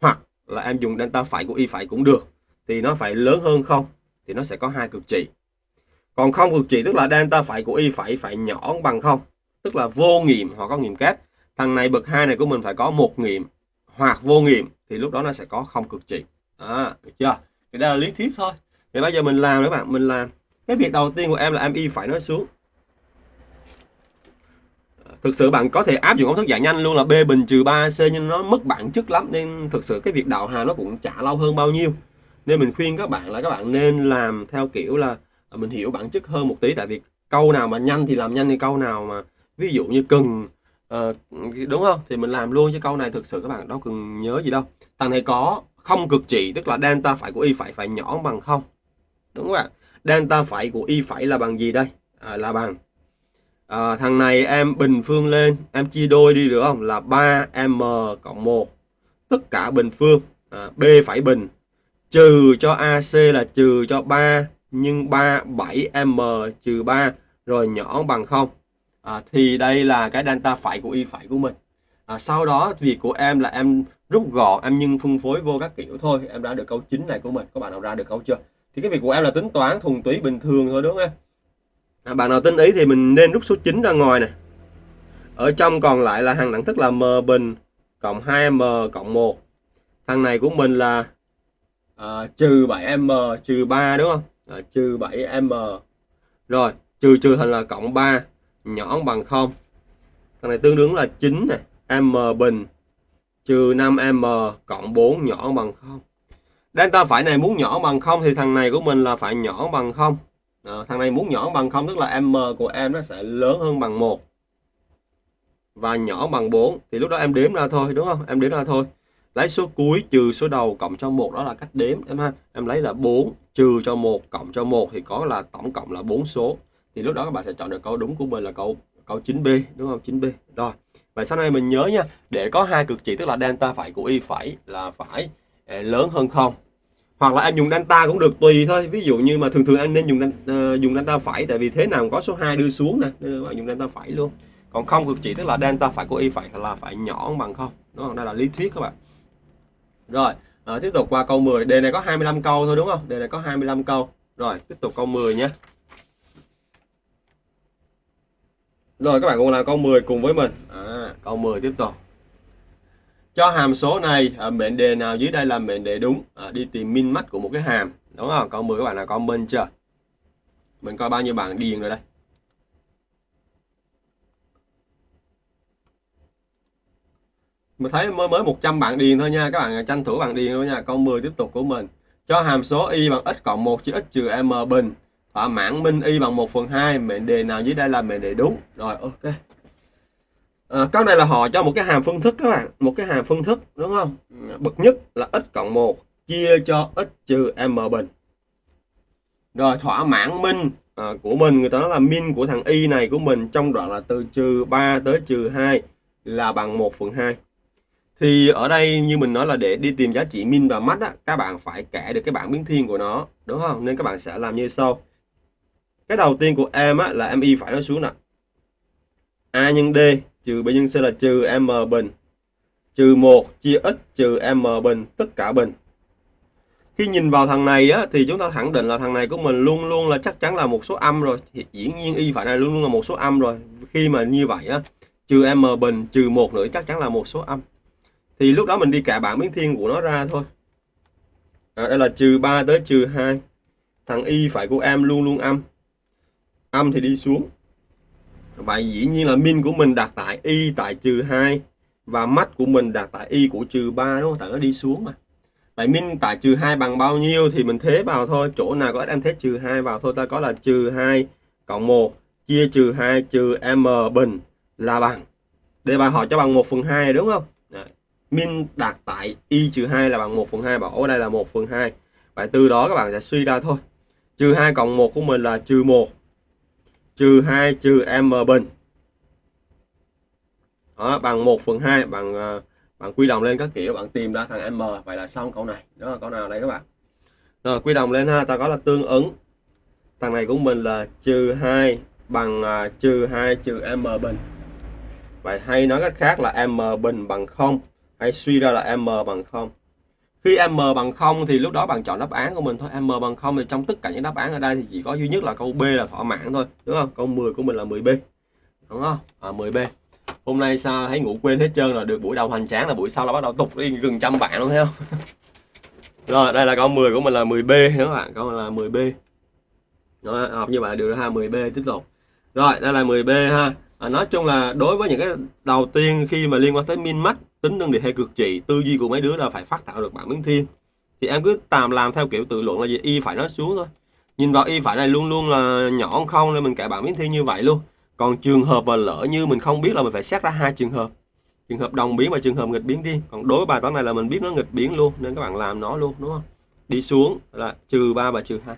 hoặc là em dùng delta phải của y phải cũng được thì nó phải lớn hơn không thì nó sẽ có hai cực trị. Còn không cực trị tức là delta phải của y phải phải nhỏ bằng không tức là vô nghiệm hoặc có nghiệm kép. Thằng này bậc hai này của mình phải có một nghiệm hoặc vô nghiệm thì lúc đó nó sẽ có không cực trị. À, được chưa? Thì đây là lý thuyết thôi. Thì bây giờ mình làm các bạn mình làm. Cái việc đầu tiên của em là em y phải nói xuống thực sự bạn có thể áp dụng công thức giải dạ nhanh luôn là b bình trừ 3c nhưng nó mất bản chất lắm nên thực sự cái việc đạo hà nó cũng chả lâu hơn bao nhiêu. Nên mình khuyên các bạn là các bạn nên làm theo kiểu là à, mình hiểu bản chất hơn một tí. Tại vì câu nào mà nhanh thì làm nhanh thì câu nào mà ví dụ như cần uh, đúng không? Thì mình làm luôn chứ câu này thực sự các bạn đâu cần nhớ gì đâu. Thằng này có không cực trị tức là delta phải của y phải phải nhỏ bằng không? Đúng không ạ? Delta phải của y phải là bằng gì đây? À, là bằng à, thằng này em bình phương lên em chia đôi đi được không? Là 3m cộng 1 tất cả bình phương. À, b phải bình. Trừ cho AC là trừ cho 3 nhưng 3 7m trừ 3 rồi nhỏ bằng 0 à, thì đây là cái delta phải của y phải của mình. À, sau đó việc của em là em rút gọn em nhân phân phối vô các kiểu thôi. Em ra được câu chính này của mình. Các bạn nào ra được câu chưa? Thì cái việc của em là tính toán thuần túy bình thường thôi đúng không em? À, bạn nào tin ý thì mình nên rút số 9 ra ngoài này ở trong còn lại là hàng đẳng thức là m bình cộng 2m cộng 1 thằng này của mình là à, trừ 7m trừ 3 đúng không? À, trừ 7m rồi trừ trừ thành là cộng 3 nhỏ bằng 0 thằng này tương đương là 9 này m bình trừ 5m cộng 4 nhỏ bằng 0 delta phải này muốn nhỏ bằng 0 thì thằng này của mình là phải nhỏ bằng 0 à, thằng này muốn nhỏ bằng 0 tức là m của em nó sẽ lớn hơn bằng 1 và nhỏ bằng 4 thì lúc đó em đếm ra thôi đúng không? Em đếm ra thôi. Lấy số cuối trừ số đầu cộng cho một đó là cách đếm em ha? Em lấy là 4 trừ cho một cộng cho một thì có là tổng cộng là 4 số. Thì lúc đó các bạn sẽ chọn được câu đúng của mình là câu câu 9B đúng không? 9B rồi vậy sau này mình nhớ nha để có hai cực trị tức là delta phải của y phải là phải ờ, lớn hơn không? Hoặc là em dùng delta cũng được tùy thôi. Ví dụ như mà thường thường anh nên dùng uh, dùng delta phải tại vì thế nào có số 2 đưa xuống nè. Nên bạn dùng delta phải luôn. Còn không cực trị tức là delta phải của y phải là phải nhỏ bằng không. Đó đây là lý thuyết các bạn. Rồi à, tiếp tục qua câu 10 đề này có 25 câu thôi đúng không? Đề này có 25 câu. Rồi tiếp tục câu 10 nhé. Rồi các bạn cùng làm câu 10 cùng với mình. À, câu 10 tiếp tục. Cho hàm số này à, mệnh đề nào dưới đây là mệnh đề đúng? À, đi tìm min mắt của một cái hàm. Đúng không? Câu 10 các bạn là comment chưa mình coi bao nhiêu bạn điền rồi đây. Mình thấy mới mới 100 bạn điền thôi nha. Các bạn tranh thủ bạn điền thôi nha. Câu 10 tiếp tục của mình. Cho hàm số y bằng x cộng 1 chia x trừ m bình. Thỏa mãn minh y bằng 1 phần 2 mệnh đề nào dưới đây là mệnh đề đúng. Rồi ok. À, câu này là họ cho một cái hàm phân thức các bạn. Một cái hàm phân thức đúng không? Bậc nhất là x cộng 1 chia cho x trừ m bình. Rồi thỏa mãn min à, của mình người ta nói là min của thằng y này của mình trong đoạn là từ trừ 3 tới trừ 2 là bằng 1 phần 2 thì ở đây như mình nói là để đi tìm giá trị min và max á, các bạn phải kể được cái bảng biến thiên của nó đúng không? Nên các bạn sẽ làm như sau. Cái đầu tiên của em á, là y phải nói xuống nè. A nhân d trừ b nhân c là trừ m bình. Trừ 1 chia x trừ m bình tất cả bình khi nhìn vào thằng này á, thì chúng ta khẳng định là thằng này của mình luôn luôn là chắc chắn là một số âm rồi. Thì dĩ nhiên y phải này luôn luôn là một số âm rồi. Khi mà như vậy á trừ m bình trừ một nữa chắc chắn là một số âm. Thì lúc đó mình đi cả bảng biến thiên của nó ra thôi. À, đây là trừ 3 tới trừ 2 thằng y phải của em luôn luôn âm. Âm thì đi xuống. Vậy dĩ nhiên là min của mình đặt tại y tại trừ 2 và mắt của mình đặt tại y của trừ 3 đúng không? Tại nó đi xuống mà vậy min tại trừ 2 bằng bao nhiêu thì mình thế vào thôi. Chỗ nào có em thế trừ 2 vào thôi. Ta có là trừ 2 cộng 1 chia trừ 2 trừ m bình là bằng. Đề bài hỏi cho bằng 1 phần 2 đúng không? Đấy. min đạt tại y trừ 2 là bằng 1 phần 2 bảo ở đây là 1 phần 2 vậy từ đó các bạn sẽ suy ra thôi. Trừ 2 cộng 1 của mình là trừ 1 trừ 2 trừ m bình. Đó, bằng 1 phần 2 bằng Uh, bạn quy đồng lên các kiểu bạn tìm ra thằng m vậy là xong câu này. Đó là câu nào đây các bạn? Rồi quy đồng lên ha ta có là tương ứng. Thằng này của mình là trừ 2 bằng uh, trừ 2 trừ m bình. Vậy hay nói cách khác là m bình bằng 0 hay suy ra là m bằng 0 khi m bằng 0 thì lúc đó bạn chọn đáp án của mình thôi. M bằng 0 thì trong tất cả những đáp án ở đây thì chỉ có duy nhất là câu B là thỏa mãn thôi đúng không? Câu 10 của mình là 10B đúng không? À, 10B hôm nay sao thấy ngủ quên hết trơn rồi? Được buổi đầu hoành tráng là buổi sau là bắt đầu tục đi gần trăm bạn luôn thấy không? Rồi đây là con 10 của mình là 10B các bạn con là 10B đó, học như vậy được ha 10B tiếp tục. Rồi đây là 10B ha. À, nói chung là đối với những cái đầu tiên khi mà liên quan tới min max tính năng đề hay cực trị tư duy của mấy đứa là phải phát tạo được bảng biến thiên. Thì em cứ tạm làm theo kiểu tự luận là gì? Y phải nó xuống thôi. Nhìn vào y phải này luôn luôn là nhỏ không nên mình kể bảng biến thiên như vậy luôn còn trường hợp mà lỡ như mình không biết là mình phải xét ra hai trường hợp. Trường hợp đồng biến và trường hợp nghịch biến đi. Còn đối với bài toán này là mình biết nó nghịch biến luôn, nên các bạn làm nó luôn, đúng không? Đi xuống là trừ 3 và trừ 2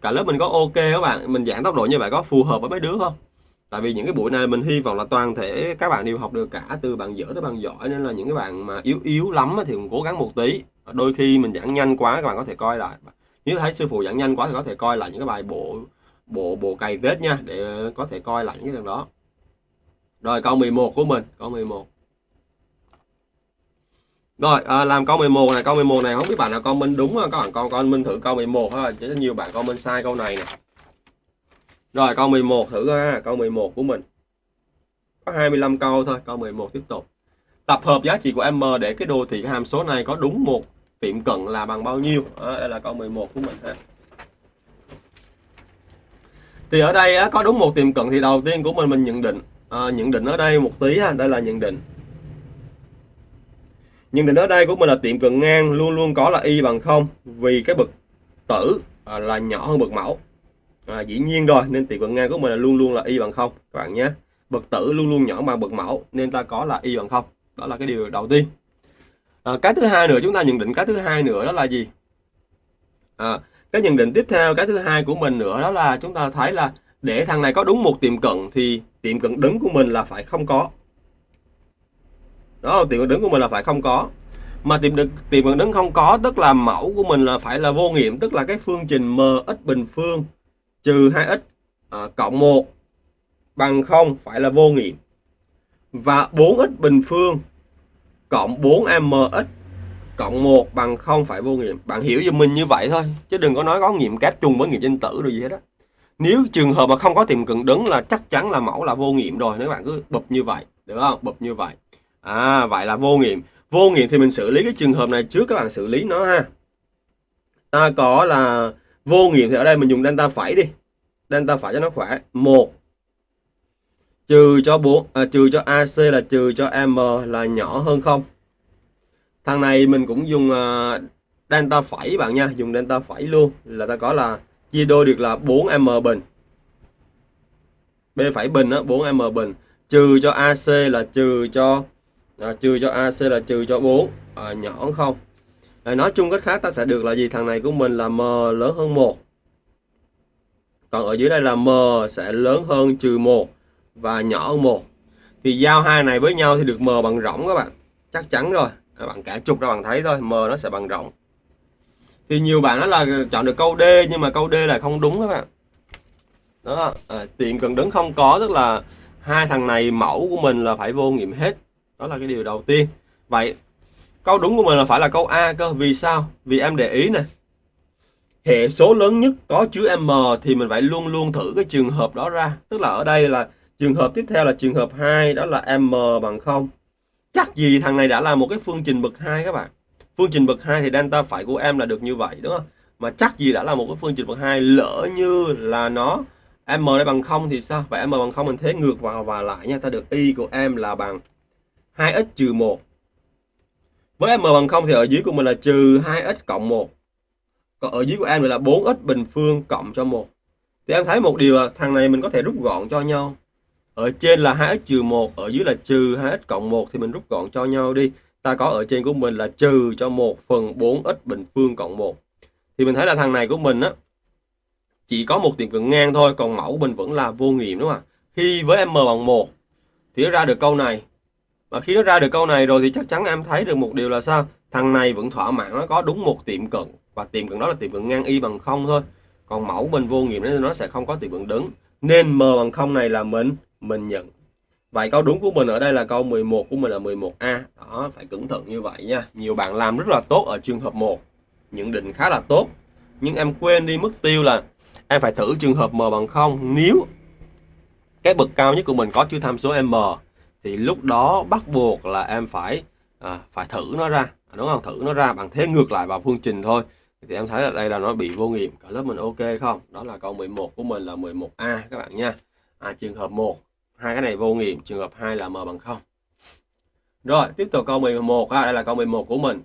cả lớp mình có ok các bạn, mình giảng tốc độ như vậy có phù hợp với mấy đứa không? Tại vì những cái buổi này mình hy vọng là toàn thể các bạn đều học được cả từ bạn dở tới bạn giỏi, nên là những cái bạn mà yếu yếu lắm thì cũng cố gắng một tí. Đôi khi mình giảng nhanh quá các bạn có thể coi lại. Nếu thấy sư phụ giảng nhanh quá thì có thể coi lại những cái bài bộ bộ bộ cày vết nha để có thể coi lại những cái đường đó. Rồi câu 11 của mình câu 11 rồi à, làm câu 11 này câu 11 này không biết bạn nào comment đúng không các bạn con con minh thử câu 11 thôi chứ nhiều bạn comment sai câu này nè. Rồi câu 11 thử ha câu 11 của mình. Có 25 câu thôi câu 11 tiếp tục. Tập hợp giá trị của m để cái đồ thị cái hàm số này có đúng một tiệm cận là bằng bao nhiêu? À, đây là câu 11 của mình ha thì ở đây á, có đúng một tiệm cận thì đầu tiên của mình mình nhận định. À, nhận định ở đây một tí ha đây là nhận định. Nhận định ở đây của mình là tiệm cận ngang luôn luôn có là y bằng không vì cái bậc tử à, là nhỏ hơn bậc mẫu. À, dĩ nhiên rồi nên tiệm cận ngang của mình là luôn luôn là y bằng không các bạn nhé. Bậc tử luôn luôn nhỏ bằng bậc mẫu nên ta có là y bằng không. Đó là cái điều đầu tiên. À, cái thứ hai nữa chúng ta nhận định cái thứ hai nữa đó là gì? À, cái nhận định tiếp theo cái thứ hai của mình nữa đó là chúng ta thấy là để thằng này có đúng một tiệm cận thì tiệm cận đứng của mình là phải không có. Đó tiệm cận đứng của mình là phải không có. Mà tiệm được tiệm cận đứng không có tức là mẫu của mình là phải là vô nghiệm tức là cái phương trình m x bình phương trừ 2x à, cộng 1 bằng 0 phải là vô nghiệm. Và 4x bình phương cộng 4mx cộng 1 bằng không phải vô nghiệm. Bạn hiểu giùm mình như vậy thôi. Chứ đừng có nói có nghiệm kép chung với nghiệm danh tử rồi gì hết đó. Nếu trường hợp mà không có tiệm cận đứng là chắc chắn là mẫu là vô nghiệm rồi. Nếu bạn cứ bụp như vậy. Được không? Bụp như vậy. À, vậy là vô nghiệm. Vô nghiệm thì mình xử lý cái trường hợp này trước các bạn xử lý nó ha. Ta có là vô nghiệm thì ở đây mình dùng delta phẩy đi. Delta phẩy cho nó khỏe. một trừ cho 4 à, trừ cho AC là trừ cho M là nhỏ hơn không thằng này mình cũng dùng uh, delta phẩy bạn nha dùng delta phẩy luôn. Là ta có là chia đôi được là 4m bình. B phẩy bình á 4m bình. Trừ cho AC là trừ cho à, trừ cho AC là trừ cho 4 à, ờ, nhỏ không. À, nói chung cách khác ta sẽ được là gì? Thằng này của mình là m lớn hơn 1 còn ở dưới đây là m sẽ lớn hơn trừ 1 và nhỏ hơn 1 thì giao hai này với nhau thì được m bằng rỗng các bạn. Chắc chắn rồi bạn cả chục ra bạn thấy thôi m nó sẽ bằng rộng. Thì nhiều bạn nói là chọn được câu D nhưng mà câu D là không đúng các bạn. Đó à, tiệm cần đứng không có tức là hai thằng này mẫu của mình là phải vô nghiệm hết. Đó là cái điều đầu tiên. Vậy câu đúng của mình là phải là câu A cơ vì sao? Vì em để ý nè. Hệ số lớn nhất có chứa m thì mình phải luôn luôn thử cái trường hợp đó ra. Tức là ở đây là trường hợp tiếp theo là trường hợp 2 đó là m bằng 0 chắc gì thằng này đã là một cái phương trình bậc hai các bạn. Phương trình bậc hai thì delta phải của em là được như vậy, đúng không? Mà chắc gì đã là một cái phương trình bậc hai lỡ như là nó m đây bằng không thì sao? Vậy m bằng không mình thế ngược vào và lại nha, ta được y của em là bằng 2x trừ 1 với m bằng không thì ở dưới của mình là trừ 2x cộng 1 còn ở dưới của em là 4x bình phương cộng cho 1 thì em thấy một điều là thằng này mình có thể rút gọn cho nhau ở trên là 2x trừ 1 ở dưới là trừ 2x cộng 1 thì mình rút gọn cho nhau đi. Ta có ở trên của mình là trừ cho 1 phần 4x bình phương cộng 1 thì mình thấy là thằng này của mình á, chỉ có một tiệm cận ngang thôi, còn mẫu mình vẫn là vô nghiệm đúng không ạ? Khi với m bằng 1 thì nó ra được câu này. Và khi nó ra được câu này rồi thì chắc chắn em thấy được một điều là sao? Thằng này vẫn thỏa mãn, nó có đúng một tiệm cận. Và tiệm cận đó là tiệm cận ngang y bằng không thôi. Còn mẫu mình vô nghiệm nên nó sẽ không có tiệm cận đứng. Nên m bằng không này là mình mình nhận. Vậy câu đúng của mình ở đây là câu 11 của mình là 11A đó phải cẩn thận như vậy nha. Nhiều bạn làm rất là tốt ở trường hợp 1 nhận định khá là tốt. Nhưng em quên đi mức tiêu là em phải thử trường hợp m bằng 0 nếu cái bậc cao nhất của mình có chưa tham số m thì lúc đó bắt buộc là em phải à, phải thử nó ra. À, đúng không? Thử nó ra bằng thế ngược lại vào phương trình thôi. Thì em thấy là đây là nó bị vô nghiệm. Cả lớp mình ok không? Đó là câu 11 của mình là 11A các bạn nha. À, trường hợp 1 hai cái này vô nghiệm trường hợp 2 là m bằng 0 rồi tiếp tục câu 11 ha, đây là câu 11 của mình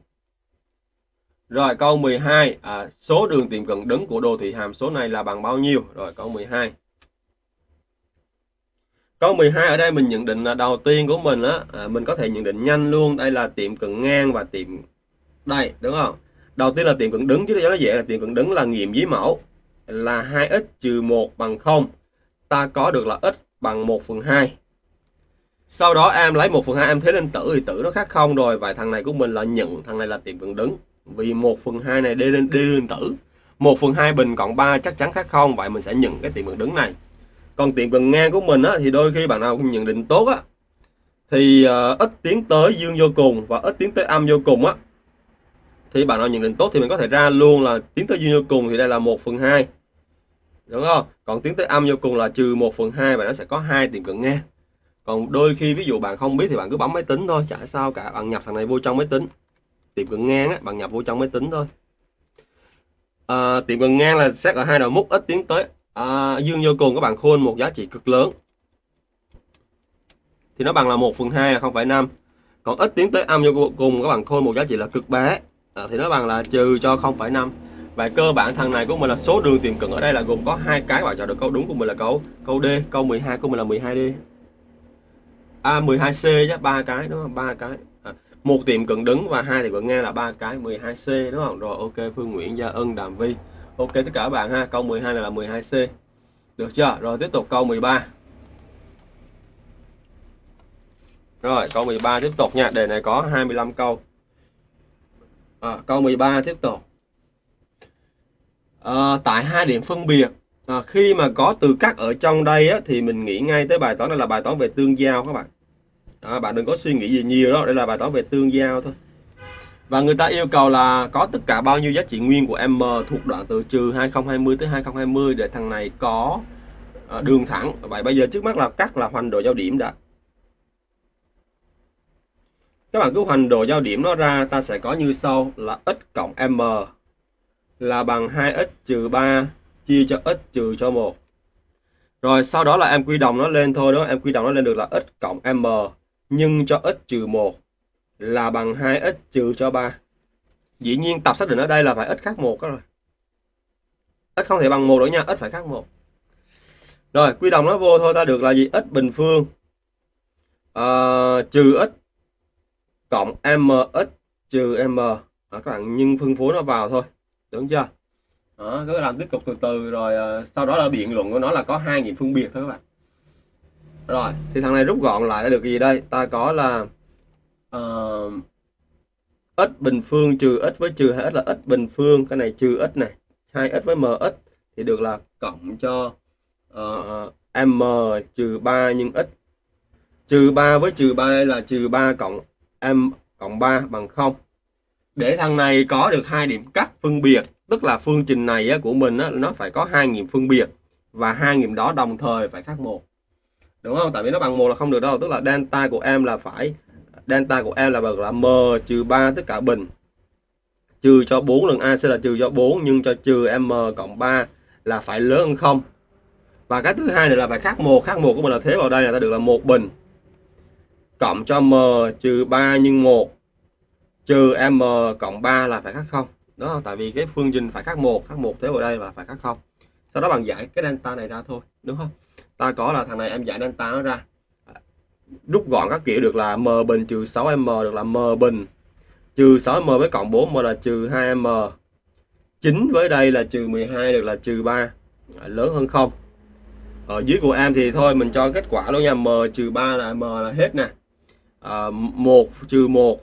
Rồi câu 12 à, số đường tìm cận đứng của đồ thị hàm số này là bằng bao nhiêu? Rồi câu 12. Câu 12 ở đây mình nhận định là đầu tiên của mình á à, mình có thể nhận định nhanh luôn, đây là tiệm cận ngang và tiệm đây đúng không? Đầu tiên là tiệm cận đứng chứ cho nó dễ là tiệm cận đứng là nghiệm dưới mẫu là 2x trừ 1 bằng 0. Ta có được là x bằng 1 phần 2. Sau đó em lấy 1 phần 2 em thế lên tử thì tử nó khác không rồi. Vậy thằng này của mình là nhận, thằng này là tiệm cận đứng. Vì 1 phần 2 này đi lên đi lên tử. 1 phần 2 bình cộng 3 chắc chắn khác không. Vậy mình sẽ nhận cái tiệm cận đứng này. Còn tiệm cận ngang của mình á, thì đôi khi bạn nào cũng nhận định tốt á thì uh, ít tiến tới dương vô cùng và ít tiến tới âm vô cùng á thì bạn nào nhận định tốt thì mình có thể ra luôn là tiến tới dương vô cùng thì đây là 1 phần 2 đúng không? Còn tiến tới âm vô cùng là trừ 1 phần 2 và nó sẽ có hai tiệm cận ngang còn đôi khi ví dụ bạn không biết thì bạn cứ bấm máy tính thôi chả sao cả bạn nhập thằng này vô trong máy tính. Tiệm cận ngang á, bạn nhập vô trong máy tính thôi. À, tiệm cận ngang là xét ở hai đầu mút ít tiến tới. À, dương vô cùng các bạn khôn một giá trị cực lớn. Thì nó bằng là 1 phần 2 là 0,5 còn ít tiến tới âm vô cùng các bạn khôn một giá trị là cực bé à, thì nó bằng là trừ cho 0,5 và cơ bản thằng này của mình là số đường tìm cận ở đây là gồm có hai cái và chọn được câu đúng của mình là câu câu D câu 12 của mình là 12D à 12C chứ ba cái đúng không? Ba cái. À, một tiệm cận đứng và hai thì cận ngang là ba cái 12C đúng không? Rồi ok Phương Nguyễn Gia Ân Đàm Vi ok tất cả các bạn ha câu 12 này là 12C được chưa? Rồi tiếp tục câu 13 rồi câu 13 tiếp tục nha đề này có 25 câu. À, câu 13 tiếp tục à, tại hai điểm phân biệt. À, khi mà có từ cắt ở trong đây á, thì mình nghĩ ngay tới bài toán này là bài toán về tương giao các bạn. À, bạn đừng có suy nghĩ gì nhiều đó đây là bài toán về tương giao thôi. Và người ta yêu cầu là có tất cả bao nhiêu giá trị nguyên của m thuộc đoạn từ trừ 2020 tới 2020 để thằng này có ờ, đường thẳng. Vậy bây giờ trước mắt là cắt là hoành độ giao điểm đã. Các bạn cứ hoành độ giao điểm nó ra ta sẽ có như sau là x cộng m là bằng 2x trừ 3 chia cho x trừ cho 1 rồi sau đó là em quy đồng nó lên thôi đó em quy đồng nó lên được là x cộng m nhân cho x trừ 1 là bằng 2x trừ cho 3 dĩ nhiên tập xác định ở đây là phải x khác 1 đó rồi. X không thể bằng 1 nữa nha x phải khác 1 rồi quy đồng nó vô thôi ta được là gì? X bình phương uh, trừ x cộng mx trừ m. À, các bạn nhân phân phối nó vào thôi đúng chưa? Đó, cứ làm tiếp tục từ từ rồi ờ, sau đó là biện luận của nó là có hai nghìn phân biệt thôi các bạn. Rồi thì thằng này rút gọn lại được gì đây? Ta có là uh, x bình phương trừ x với trừ 2x là x bình phương cái này trừ x này 2x với mx thì được là cộng cho uh, m trừ 3 nhân x. Trừ 3 với trừ 3 là trừ 3 cộng m cộng 3 bằng 0 để thằng này có được hai điểm cắt phân biệt tức là phương trình này á, của mình á, nó phải có hai nghiệm phân biệt và hai nghiệm đó đồng thời phải khác một. Đúng không? Tại vì nó bằng một là không được đâu tức là delta của em là phải delta của em là bằng là m trừ 3 tất cả bình. Trừ cho 4 lần a sẽ là trừ cho 4 nhưng cho trừ m cộng 3 là phải lớn hơn không. Và cái thứ hai này là phải khác một khác một của mình là thế vào đây là ta được là một bình. Cộng cho m trừ 3 nhân 1 trừ m cộng 3 là phải khác không? Đó tại vì cái phương trình phải khác một khác một thế vào đây và phải khác không. Sau đó bạn giải cái delta này ra thôi đúng không? Ta có là thằng này em giải delta nó ra. Rút gọn các kiểu được là m bình trừ 6m được là m bình. Trừ 6m với cộng 4m là trừ 2m 9 với đây là trừ 12 được là trừ 3 lớn hơn 0 ở dưới của em thì thôi mình cho kết quả luôn nha. M trừ 3 là m là hết nè. À, 1 trừ 1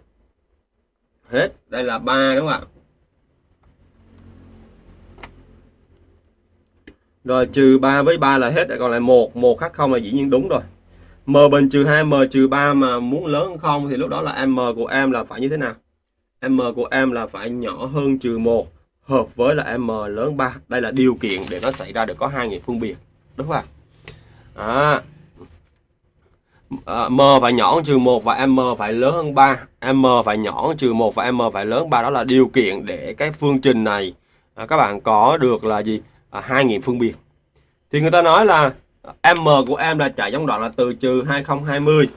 hết. Đây là ba đúng không ạ? Rồi trừ 3 với 3 là hết. Còn lại 1 1 khác không là dĩ nhiên đúng rồi. M bình trừ 2 m trừ 3 mà muốn lớn hơn không thì lúc đó là m của em là phải như thế nào? M của em là phải nhỏ hơn trừ 1 hợp với là m lớn 3 đây là điều kiện để nó xảy ra được có hai nghiệm phân biệt. Đúng không ạ? À, à, m phải nhỏ hơn trừ 1 và m phải lớn hơn 3 m phải nhỏ hơn trừ 1 và m phải lớn 3 đó là điều kiện để cái phương trình này à, các bạn có được là gì? À, hai nghiệm phương biệt. Thì người ta nói là m của em là chạy trong đoạn là từ trừ 2020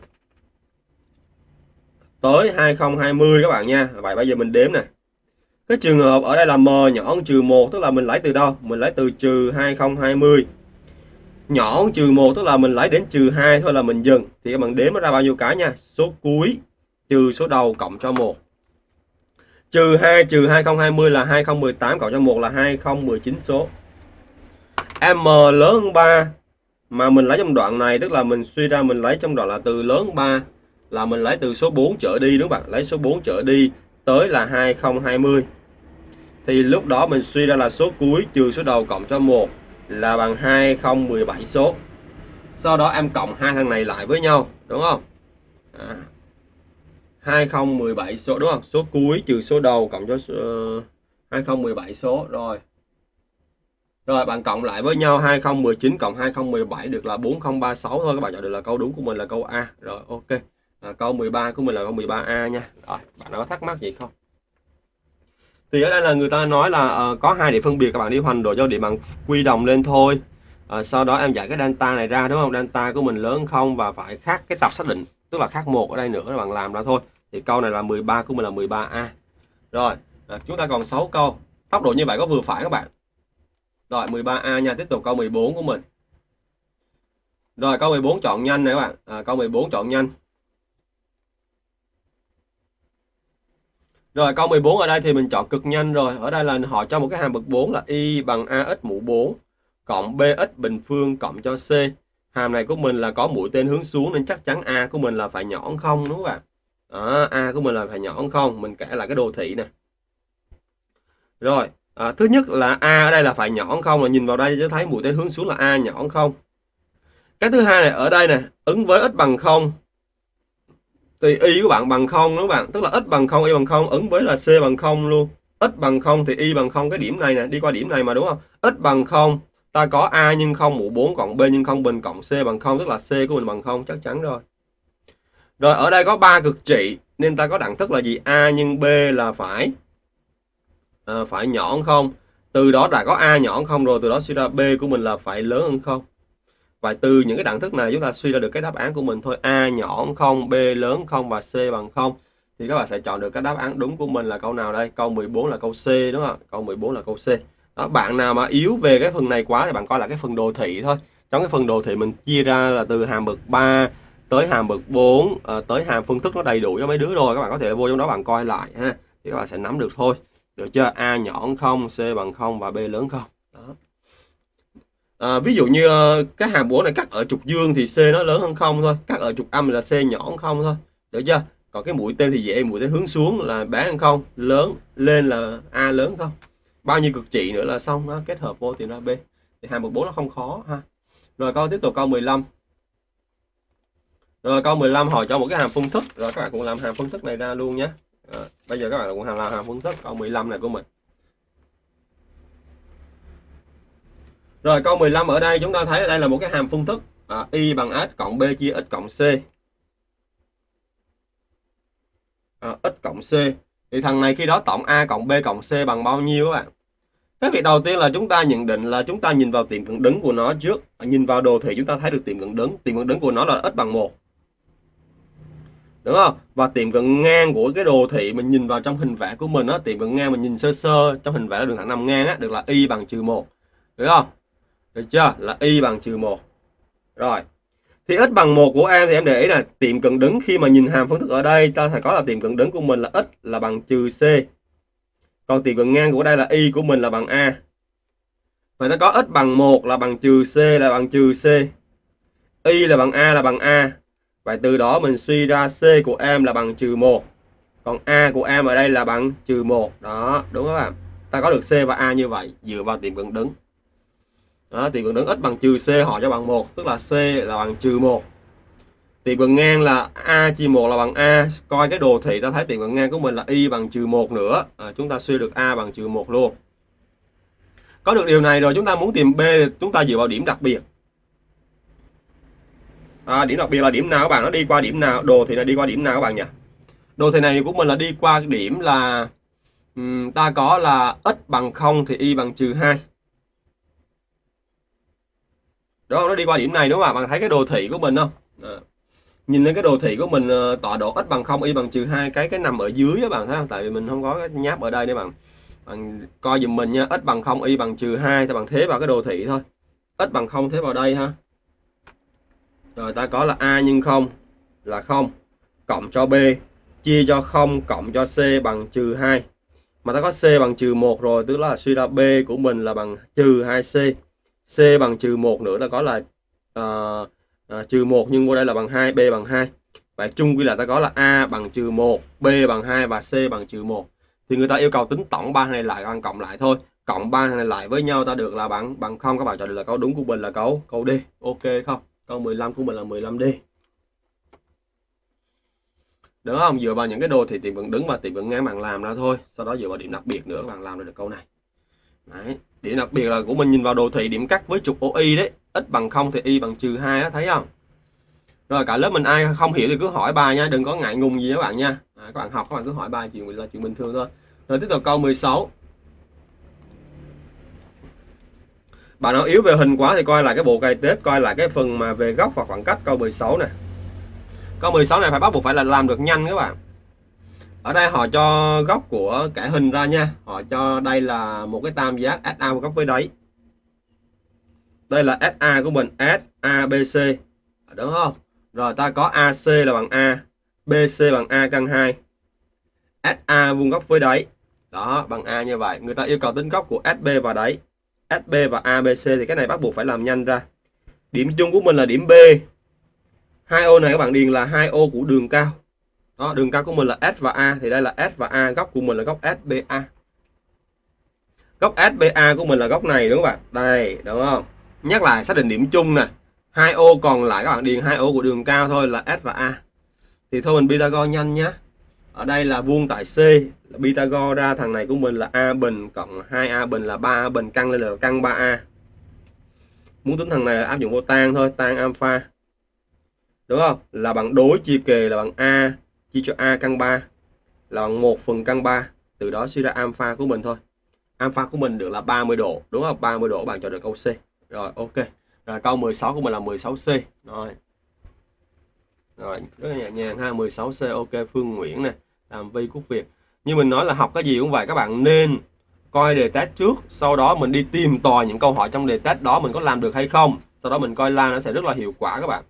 tới 2020 các bạn nha. Vậy bây giờ mình đếm nè. Cái trường hợp ở đây là m nhỏ hơn trừ 1 tức là mình lấy từ đâu? Mình lấy từ trừ 2020 nhỏ hơn trừ 1 tức là mình lấy đến trừ 2 thôi là mình dừng. Thì các bạn đếm nó ra bao nhiêu cái nha? Số cuối trừ số đầu cộng cho 1 trừ 2 trừ 2020 là 2018 cộng cho 1 là 2019 số. M lớn hơn 3 mà mình lấy trong đoạn này, tức là mình suy ra mình lấy trong đoạn là từ lớn 3 là mình lấy từ số 4 trở đi, đúng không bạn? Lấy số 4 trở đi tới là 2020 thì lúc đó mình suy ra là số cuối trừ số đầu cộng cho 1 là bằng 2017 số. Sau đó em cộng hai thằng này lại với nhau đúng không? À, 2017 số đúng không? Số cuối trừ số đầu cộng cho uh, ờ, 2017 số rồi. Rồi bạn cộng lại với nhau 2019 cộng 2017 được là 4036 thôi các bạn chọn được là câu đúng của mình là câu A. Rồi ok. À, câu 13 của mình là câu 13A nha. Rồi bạn có thắc mắc gì không? Thì ở đây là người ta nói là uh, có hai điểm phân biệt các bạn đi hoành độ cho điểm bằng quy đồng lên thôi. Uh, sau đó em giải cái delta này ra đúng không? Delta của mình lớn không và phải khác cái tập xác định tức là khác một ở đây nữa các bạn làm ra thôi. Thì câu này là 13 của mình là 13A rồi uh, chúng ta còn 6 câu. Tốc độ như vậy có vừa phải các bạn. Rồi 13A nha tiếp tục câu 14 của mình. Rồi câu 14 chọn nhanh này các bạn. À, câu 14 chọn nhanh. Rồi câu 14 ở đây thì mình chọn cực nhanh rồi. Ở đây là họ cho một cái hàm bậc 4 là y bằng AX mũ 4 cộng BX bình phương cộng cho C. Hàm này của mình là có mũi tên hướng xuống nên chắc chắn A của mình là phải nhỏ hơn không đúng không ạ? À, A của mình là phải nhỏ hơn không? Mình kể lại cái đồ thị nè. Rồi, à, thứ nhất là A ở đây là phải nhỏ hơn không? Là nhìn vào đây cho thấy mũi tên hướng xuống là A nhỏ hơn không? Cái thứ hai này ở đây nè, ứng với x bằng 0 thì y của bạn bằng không đúng không bạn? Tức là x bằng không y bằng không ứng với là c bằng không luôn. X bằng không thì y bằng không cái điểm này nè đi qua điểm này mà đúng không? X bằng không ta có a nhưng không mũ 4 cộng b nhưng không bình cộng c bằng không tức là c của mình bằng không chắc chắn rồi. Rồi ở đây có ba cực trị nên ta có đẳng thức là gì? A nhưng b là phải à, phải nhỏ hơn không? Từ đó đã có a nhỏ hơn không rồi từ đó suy ra b của mình là phải lớn hơn không? Và từ những cái đẳng thức này chúng ta suy ra được cái đáp án của mình thôi. A nhỏ không b lớn không và c bằng không. Thì các bạn sẽ chọn được cái đáp án đúng của mình là câu nào đây? Câu 14 là câu C đúng không? Câu 14 là câu C. Đó bạn nào mà yếu về cái phần này quá thì bạn coi là cái phần đồ thị thôi. Trong cái phần đồ thị mình chia ra là từ hàm bậc 3 tới hàm bậc 4 à, ờ, tới hàm phân thức nó đầy đủ cho mấy đứa rồi. Các bạn có thể vô trong đó bạn coi lại ha. Thì các bạn sẽ nắm được thôi. Được chưa? A nhỏ không c bằng không và b lớn không? Đó à, ví dụ như ờ, cái hàm 4 này cắt ở trục dương thì C nó lớn hơn không thôi cắt ở trục âm là C nhỏ hơn không thôi. Được chưa? Còn cái mũi tên thì dễ mũi tên hướng xuống là bé hơn không lớn lên là A lớn không? Bao nhiêu cực trị nữa là xong nó kết hợp vô tìm ra B. Thì hàm 14 nó không khó ha. Rồi câu tiếp tục câu 15 rồi câu 15 hỏi cho một cái hàm phân thức. Rồi các bạn cũng làm hàm phân thức này ra luôn nhé. À, bây giờ các bạn cũng làm hàm phân thức câu 15 này của mình. Rồi câu 15 ở đây chúng ta thấy đây là một cái hàm phương thức à, y bằng s cộng b chia x cộng c. À, x cộng c. Thì thằng này khi đó tổng a cộng b cộng c bằng bao nhiêu các bạn? Cái việc đầu tiên là chúng ta nhận định là chúng ta nhìn vào tiệm cận đứng của nó trước. À, nhìn vào đồ thị chúng ta thấy được tiệm cận đứng. Tiệm cận đứng của nó là x bằng 1. Đúng không? Và tiệm cận ngang của cái đồ thị mình nhìn vào trong hình vẽ của mình á, tiệm cận ngang mình nhìn sơ sơ trong hình vẽ là đường thẳng nằm ngang á, được là y bằng trừ 1. Được không? Được chưa? Là y bằng trừ 1. Rồi. Thì x bằng 1 của em thì em để ý là tiệm cận đứng khi mà nhìn hàm phân thức ở đây ta phải có là tiệm cận đứng của mình là x là bằng trừ c. Còn tiệm cận ngang của đây là y của mình là bằng a. Vậy ta có x bằng 1 là bằng trừ c là bằng trừ c. Y là bằng a là bằng a. Vậy từ đó mình suy ra c của em là bằng trừ 1. Còn a của em ở đây là bằng trừ 1. Đó, đúng không ạ? Ta có được c và a như vậy dựa vào tiệm cận đứng đó, tiền cận đứng x bằng trừ c họ cho bằng 1 tức là c là bằng trừ 1 tiền cận ngang là a chia 1 là bằng a. Coi cái đồ thị ta thấy tiền cận ngang của mình là y bằng trừ 1 nữa. À, chúng ta suy được a bằng trừ 1 luôn. Có được điều này rồi chúng ta muốn tìm b chúng ta dựa vào điểm đặc biệt. À, điểm đặc biệt là điểm nào các bạn? Nó đi qua điểm nào? Đồ thị này đi qua điểm nào các bạn nhỉ? Đồ thị này của mình là đi qua điểm là um, ta có là x bằng 0 thì y bằng trừ 2 đúng không nó đi qua điểm này đúng không ạ? Bạn thấy cái đồ thị của mình không? À. nhìn lên cái đồ thị của mình ờ, tọa độ x bằng 0 y bằng trừ hai cái cái nằm ở dưới các bạn, thấy không? Tại vì mình không có cái nháp ở đây để bạn bạn coi dùm mình nha. X bằng 0 y bằng trừ 2 thì bạn thế vào cái đồ thị thôi. X bằng 0 thế vào đây ha. Rồi, ta có là a nhân 0 là 0 cộng cho b, chia cho 0 cộng cho c bằng trừ 2 mà ta có c bằng trừ 1 rồi, tức là suy ra b của mình là bằng trừ 2c c bằng trừ 1 nữa ta có là uh, uh, trừ 1 nhưng qua đây là bằng 2 b bằng 2 vậy chung quy là ta có là a bằng trừ 1 b bằng 2 và c bằng trừ 1 thì người ta yêu cầu tính tổng ba này lại bằng cộng lại thôi. Cộng ba này lại với nhau ta được là bằng bằng không. Các bạn chọn được là câu đúng của mình là câu câu D. Ok không? Câu 15 của mình là 15D đúng không? Dựa vào những cái đồ thì tìm vẫn đứng và tìm vẫn ngang bạn làm ra thôi. Sau đó dựa vào điểm đặc biệt nữa các bạn làm được câu này. Đấy điểm đặc biệt là của mình nhìn vào đồ thị điểm cắt với trục OI đấy. X bằng không thì y bằng trừ hai đó thấy không? Rồi cả lớp mình ai không hiểu thì cứ hỏi bài nha đừng có ngại ngùng gì các bạn nha. À, các bạn học các bạn cứ hỏi bài chuyện là chuyện bình thường thôi. Rồi tiếp tục câu 16 bạn nào yếu về hình quá thì coi lại cái bộ cày tết coi lại cái phần mà về góc và khoảng cách câu 16 này câu 16 này phải bắt buộc phải là làm được nhanh các bạn ở đây họ cho góc của cả hình ra nha. Họ cho đây là một cái tam giác SA góc với đáy. Đây là SA của mình SABC đúng không? Rồi ta có AC là bằng A BC bằng A căn 2 SA vuông góc với đáy. Đó, bằng A như vậy. Người ta yêu cầu tính góc của SB và đáy. SB và ABC thì cái này bắt buộc phải làm nhanh ra. Điểm chung của mình là điểm B. Hai ô này các bạn điền là hai ô của đường cao đó, đường cao của mình là S và A, thì đây là S và A, góc của mình là góc SBA góc SBA của mình là góc này, đúng không bạn? Đây, đúng không? Nhắc lại, xác định điểm chung nè. Hai ô còn lại, các bạn, điền hai ô của đường cao thôi là S và A. Thì thôi, mình Pythagore nhanh nhé ở đây là vuông tại C. Là Pythagore ra thằng này của mình là A bình cộng 2A bình là 3A bình căn lên là căn 3A muốn tính thằng này là áp dụng vô tan thôi, tan alpha. Đúng không? Là bằng đối chia kề là bằng A chia cho A căn 3 là bằng 1 phần căn 3 từ đó suy ra alpha của mình thôi. Alpha của mình được là 30 độ, đúng không? 30 độ bạn chọn được câu C. Rồi, ok. Rồi, câu 16 của mình là 16C rồi. Rồi, rất là nhẹ nhàng ha 16C ok, Phương Nguyễn nè, làm vi quốc Việt. Như mình nói là học cái gì cũng vậy, các bạn nên coi đề test trước, sau đó mình đi tìm tòi những câu hỏi trong đề test đó mình có làm được hay không. Sau đó mình coi la nó sẽ rất là hiệu quả các bạn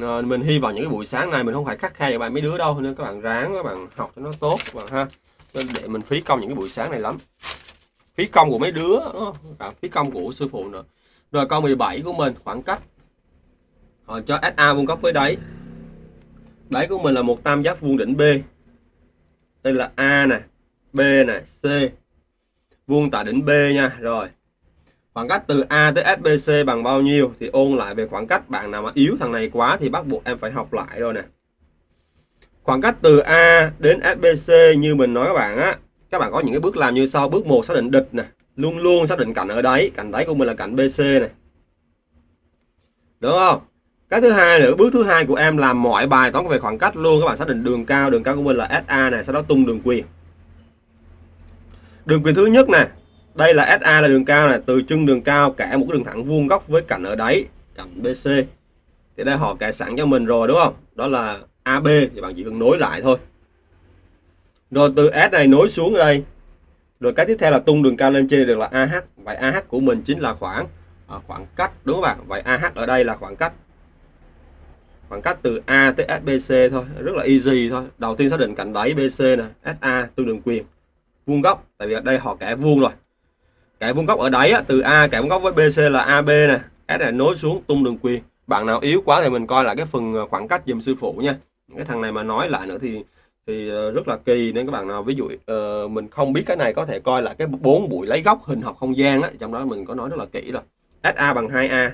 à, mình hy vọng những cái buổi sáng này mình không phải khắc khe cho bạn mấy đứa đâu nên các bạn ráng các bạn học cho nó tốt các bạn ha. Nên để mình phí công những cái buổi sáng này lắm. Phí công của mấy đứa cả phí công của sư phụ nữa. Rồi câu 17 của mình khoảng cách. Họ cho SA vuông góc với đáy. Đáy của mình là một tam giác vuông đỉnh B. Đây là A nè B nè C. Vuông tại đỉnh B nha rồi khoảng cách từ A tới SBC bằng bao nhiêu thì ôn lại về khoảng cách bạn nào mà yếu thằng này quá thì bắt buộc em phải học lại rồi nè. Khoảng cách từ A đến SBC như mình nói các bạn á, các bạn có những cái bước làm như sau. Bước 1 xác định địch nè. Luôn luôn xác định cạnh ở đấy cạnh đáy của mình là cạnh BC này đúng không? Cái thứ hai nữa, bước thứ hai của em làm mọi bài toán về khoảng cách luôn. Các bạn xác định đường cao. Đường cao của mình là SA này sau đó tung đường quyền. Đường quyền thứ nhất nè đây là SA là đường cao này từ chân đường cao kẻ một cái đường thẳng vuông góc với cạnh ở đáy cạnh BC thì đây họ kẻ sẵn cho mình rồi đúng không? Đó là AB thì bạn chỉ cần nối lại thôi. Rồi từ S này nối xuống đây. Rồi cái tiếp theo là tung đường cao lên trên được là AH vậy AH của mình chính là khoảng à, khoảng cách đúng không bạn? Vậy AH ở đây là khoảng cách. Khoảng cách từ A tới SBC thôi rất là easy thôi. Đầu tiên xác định cạnh đáy BC nè SA tương đường quyền vuông góc. Tại vì ở đây họ kẻ vuông rồi kẻ vuông góc ở đáy á, từ A kẻ vuông góc với BC là AB nè. S này nối xuống tung đường quyền. Bạn nào yếu quá thì mình coi lại cái phần ờ, khoảng cách dùm sư phụ nha. Cái thằng này mà nói lại nữa thì thì ờ, rất là kỳ. Nên các bạn nào ví dụ uh, mình không biết cái này có thể coi là cái bốn buổi lấy góc hình học không gian á trong đó mình có nói rất là kỹ rồi. SA bằng 2A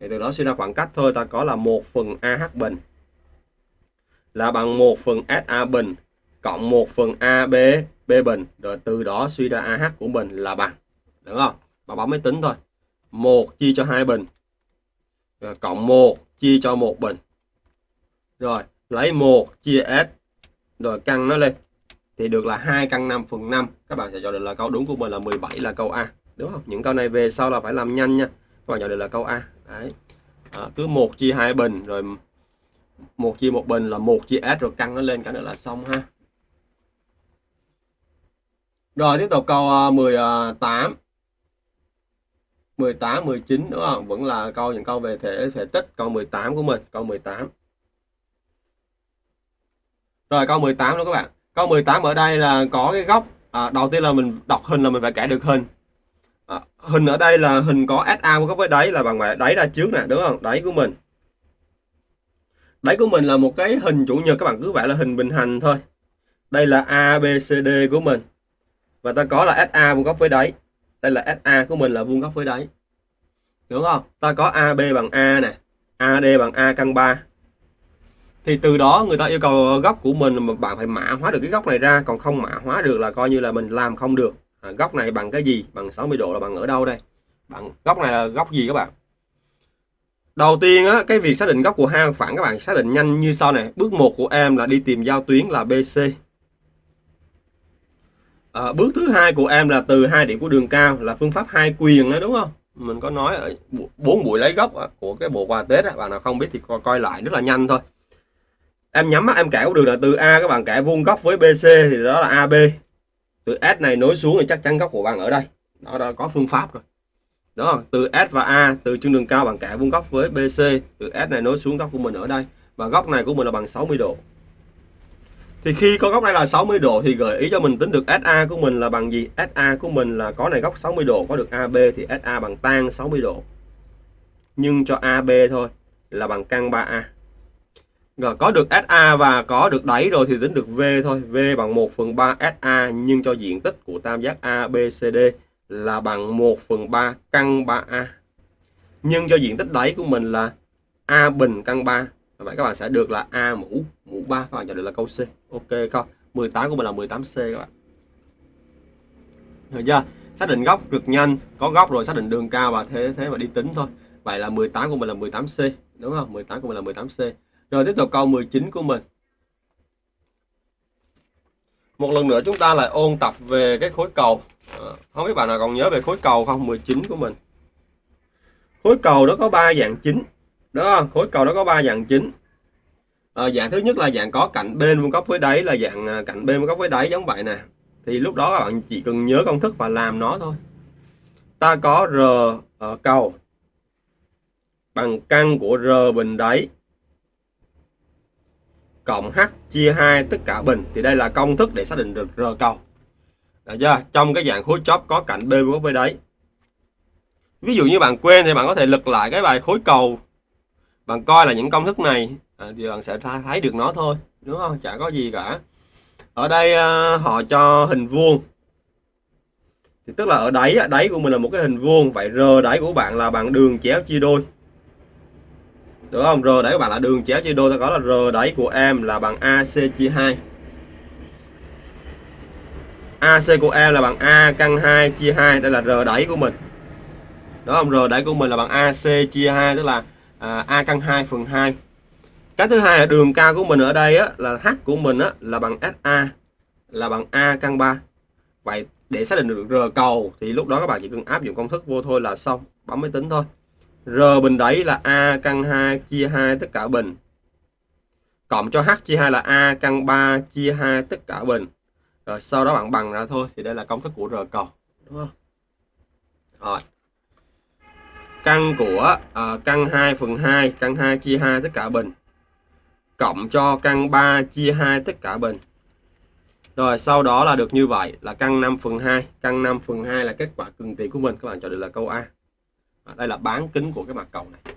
thì từ đó suy ra khoảng cách thôi ta có là 1 phần AH bình. Là bằng 1 phần SA bình cộng 1 phần AB B bình. Rồi từ đó suy ra AH của mình là bằng đúng không? Bà bấm máy tính thôi. 1 chia cho 2 bình. Rồi cộng 1 chia cho 1 bình. Rồi lấy 1 chia S rồi căn nó lên. Thì được là 2 căn 5 phần 5 các bạn sẽ chọn được là câu đúng của mình là 17 là câu A. Đúng không? Những câu này về sau là phải làm nhanh nha. Các bạn chọn được là câu A. Đấy. À, cứ 1 chia hai bình rồi 1 chia một bình là 1 chia S rồi căn nó lên cả nữa là xong ha. Rồi tiếp tục câu à, 18 18 19 đúng không? Vẫn là câu những câu về thể thể tích câu 18 của mình, câu 18. Rồi câu 18 đó các bạn. Câu 18 ở đây là có cái góc à, đầu tiên là mình đọc hình là mình phải kẻ được hình. À, hình ở đây là hình có SA của góc với đáy là bằng đáy ra trước nè, đúng không? Đáy của mình. Đáy của mình là một cái hình chủ nhật các bạn cứ vẽ là hình bình hành thôi. Đây là ABCD của mình. Và ta có là SA vuông góc với đáy. Đây là SA của mình là vuông góc với đáy. Đúng không? Ta có AB bằng A nè, AD bằng A căn 3. Thì từ đó người ta yêu cầu góc của mình mà bạn phải mã hóa được cái góc này ra, còn không mã hóa được là coi như là mình làm không được. À, góc này bằng cái gì? Bằng 60 độ là bằng ở đâu đây? Bằng góc này là góc gì các bạn? Đầu tiên á, cái việc xác định góc của hai phẳng các bạn xác định nhanh như sau này. Bước 1 của em là đi tìm giao tuyến là BC. À, bước thứ hai của em là từ hai điểm của đường cao là phương pháp hai quyền đó đúng không? Mình có nói ở bốn buổi lấy góc của cái bộ quà Tết bạn nào không biết thì coi, coi lại rất là nhanh thôi. Em nhắm mắt em kẻ đường là từ A các bạn kẻ vuông góc với BC thì đó là AB. Từ S này nối xuống thì chắc chắn góc của bạn ở đây. Đó, đã có phương pháp rồi đó từ S và A từ trung đường cao bằng kẻ vuông góc với BC từ S này nối xuống góc của mình ở đây và góc này của mình là bằng 60 độ thì khi có góc này là 60 độ thì gợi ý cho mình tính được SA của mình là bằng gì? SA của mình là có này góc 60 độ, có được AB thì SA bằng tan 60 độ. Nhưng cho AB thôi là bằng căn 3A rồi, có được SA và có được đáy rồi thì tính được V thôi. V bằng 1 phần 3 SA nhưng cho diện tích của tam giác ABCD là bằng 1 phần 3 căn 3A nhưng cho diện tích đáy của mình là A bình căn 3 vậy các bạn sẽ được là A mũ mũ 3 các bạn chọn được là câu C. Ok không 18 của mình là 18C các bạn. Được chưa? Xác định góc cực nhanh có góc rồi xác định đường cao và thế thế mà đi tính thôi. Vậy là 18 của mình là 18C đúng không? 18 của mình là 18C rồi tiếp tục câu 19 của mình. Một lần nữa chúng ta lại ôn tập về cái khối cầu. Ờ, không biết bạn nào còn nhớ về khối cầu không? 19 của mình. Khối cầu nó có ba dạng chính đó khối cầu đó có ba dạng chính à, dạng thứ nhất là dạng có cạnh bên vuông góc với đáy là dạng à, cạnh bên vuông góc với đáy giống vậy nè thì lúc đó các bạn chỉ cần nhớ công thức và làm nó thôi ta có r ở cầu bằng căn của r bình đáy cộng h chia 2 tất cả bình thì đây là công thức để xác định được r cầu được chưa? Trong cái dạng khối chóp có cạnh bên vuông góc với đáy. Ví dụ như bạn quên thì bạn có thể lật lại cái bài khối cầu. Bạn coi là những công thức này à, thì bạn sẽ thấy được nó thôi, đúng không? Chả có gì cả. Ở đây à, họ cho hình vuông. Thì tức là ở đáy đáy của mình là một cái hình vuông, vậy r đáy của bạn là bằng đường chéo chia đôi. Được không? R đáy của bạn là đường chéo chia đôi, ta có là r đáy của em là bằng AC chia 2. AC của em là bằng A căn 2 chia 2 đây là R đẩy của mình đó không R đẩy của mình là bằng AC chia 2 tức là à, A căn 2 phần 2 cái thứ hai là đường cao của mình ở đây á, là H của mình á, là bằng SA là bằng A căn 3 vậy để xác định được R cầu thì lúc đó các bạn chỉ cần áp dụng công thức vô thôi là xong bấm máy tính thôi. R bình đẩy là A căn 2 chia 2 tất cả bình. Cộng cho H chia 2 là A căn 3 chia 2 tất cả bình. Rồi sau đó bạn bằng ra thôi thì đây là công thức của r cầu đúng không? Rồi căn của uh, căn 2 phần 2 căn 2 chia 2 tất cả bình cộng cho căn 3 chia 2 tất cả bình. Rồi sau đó là được như vậy là căn 5 phần 2 căn 5 phần 2 là kết quả cường tiền của mình. Các bạn chọn được là câu A. À, đây là bán kính của cái mặt cầu này.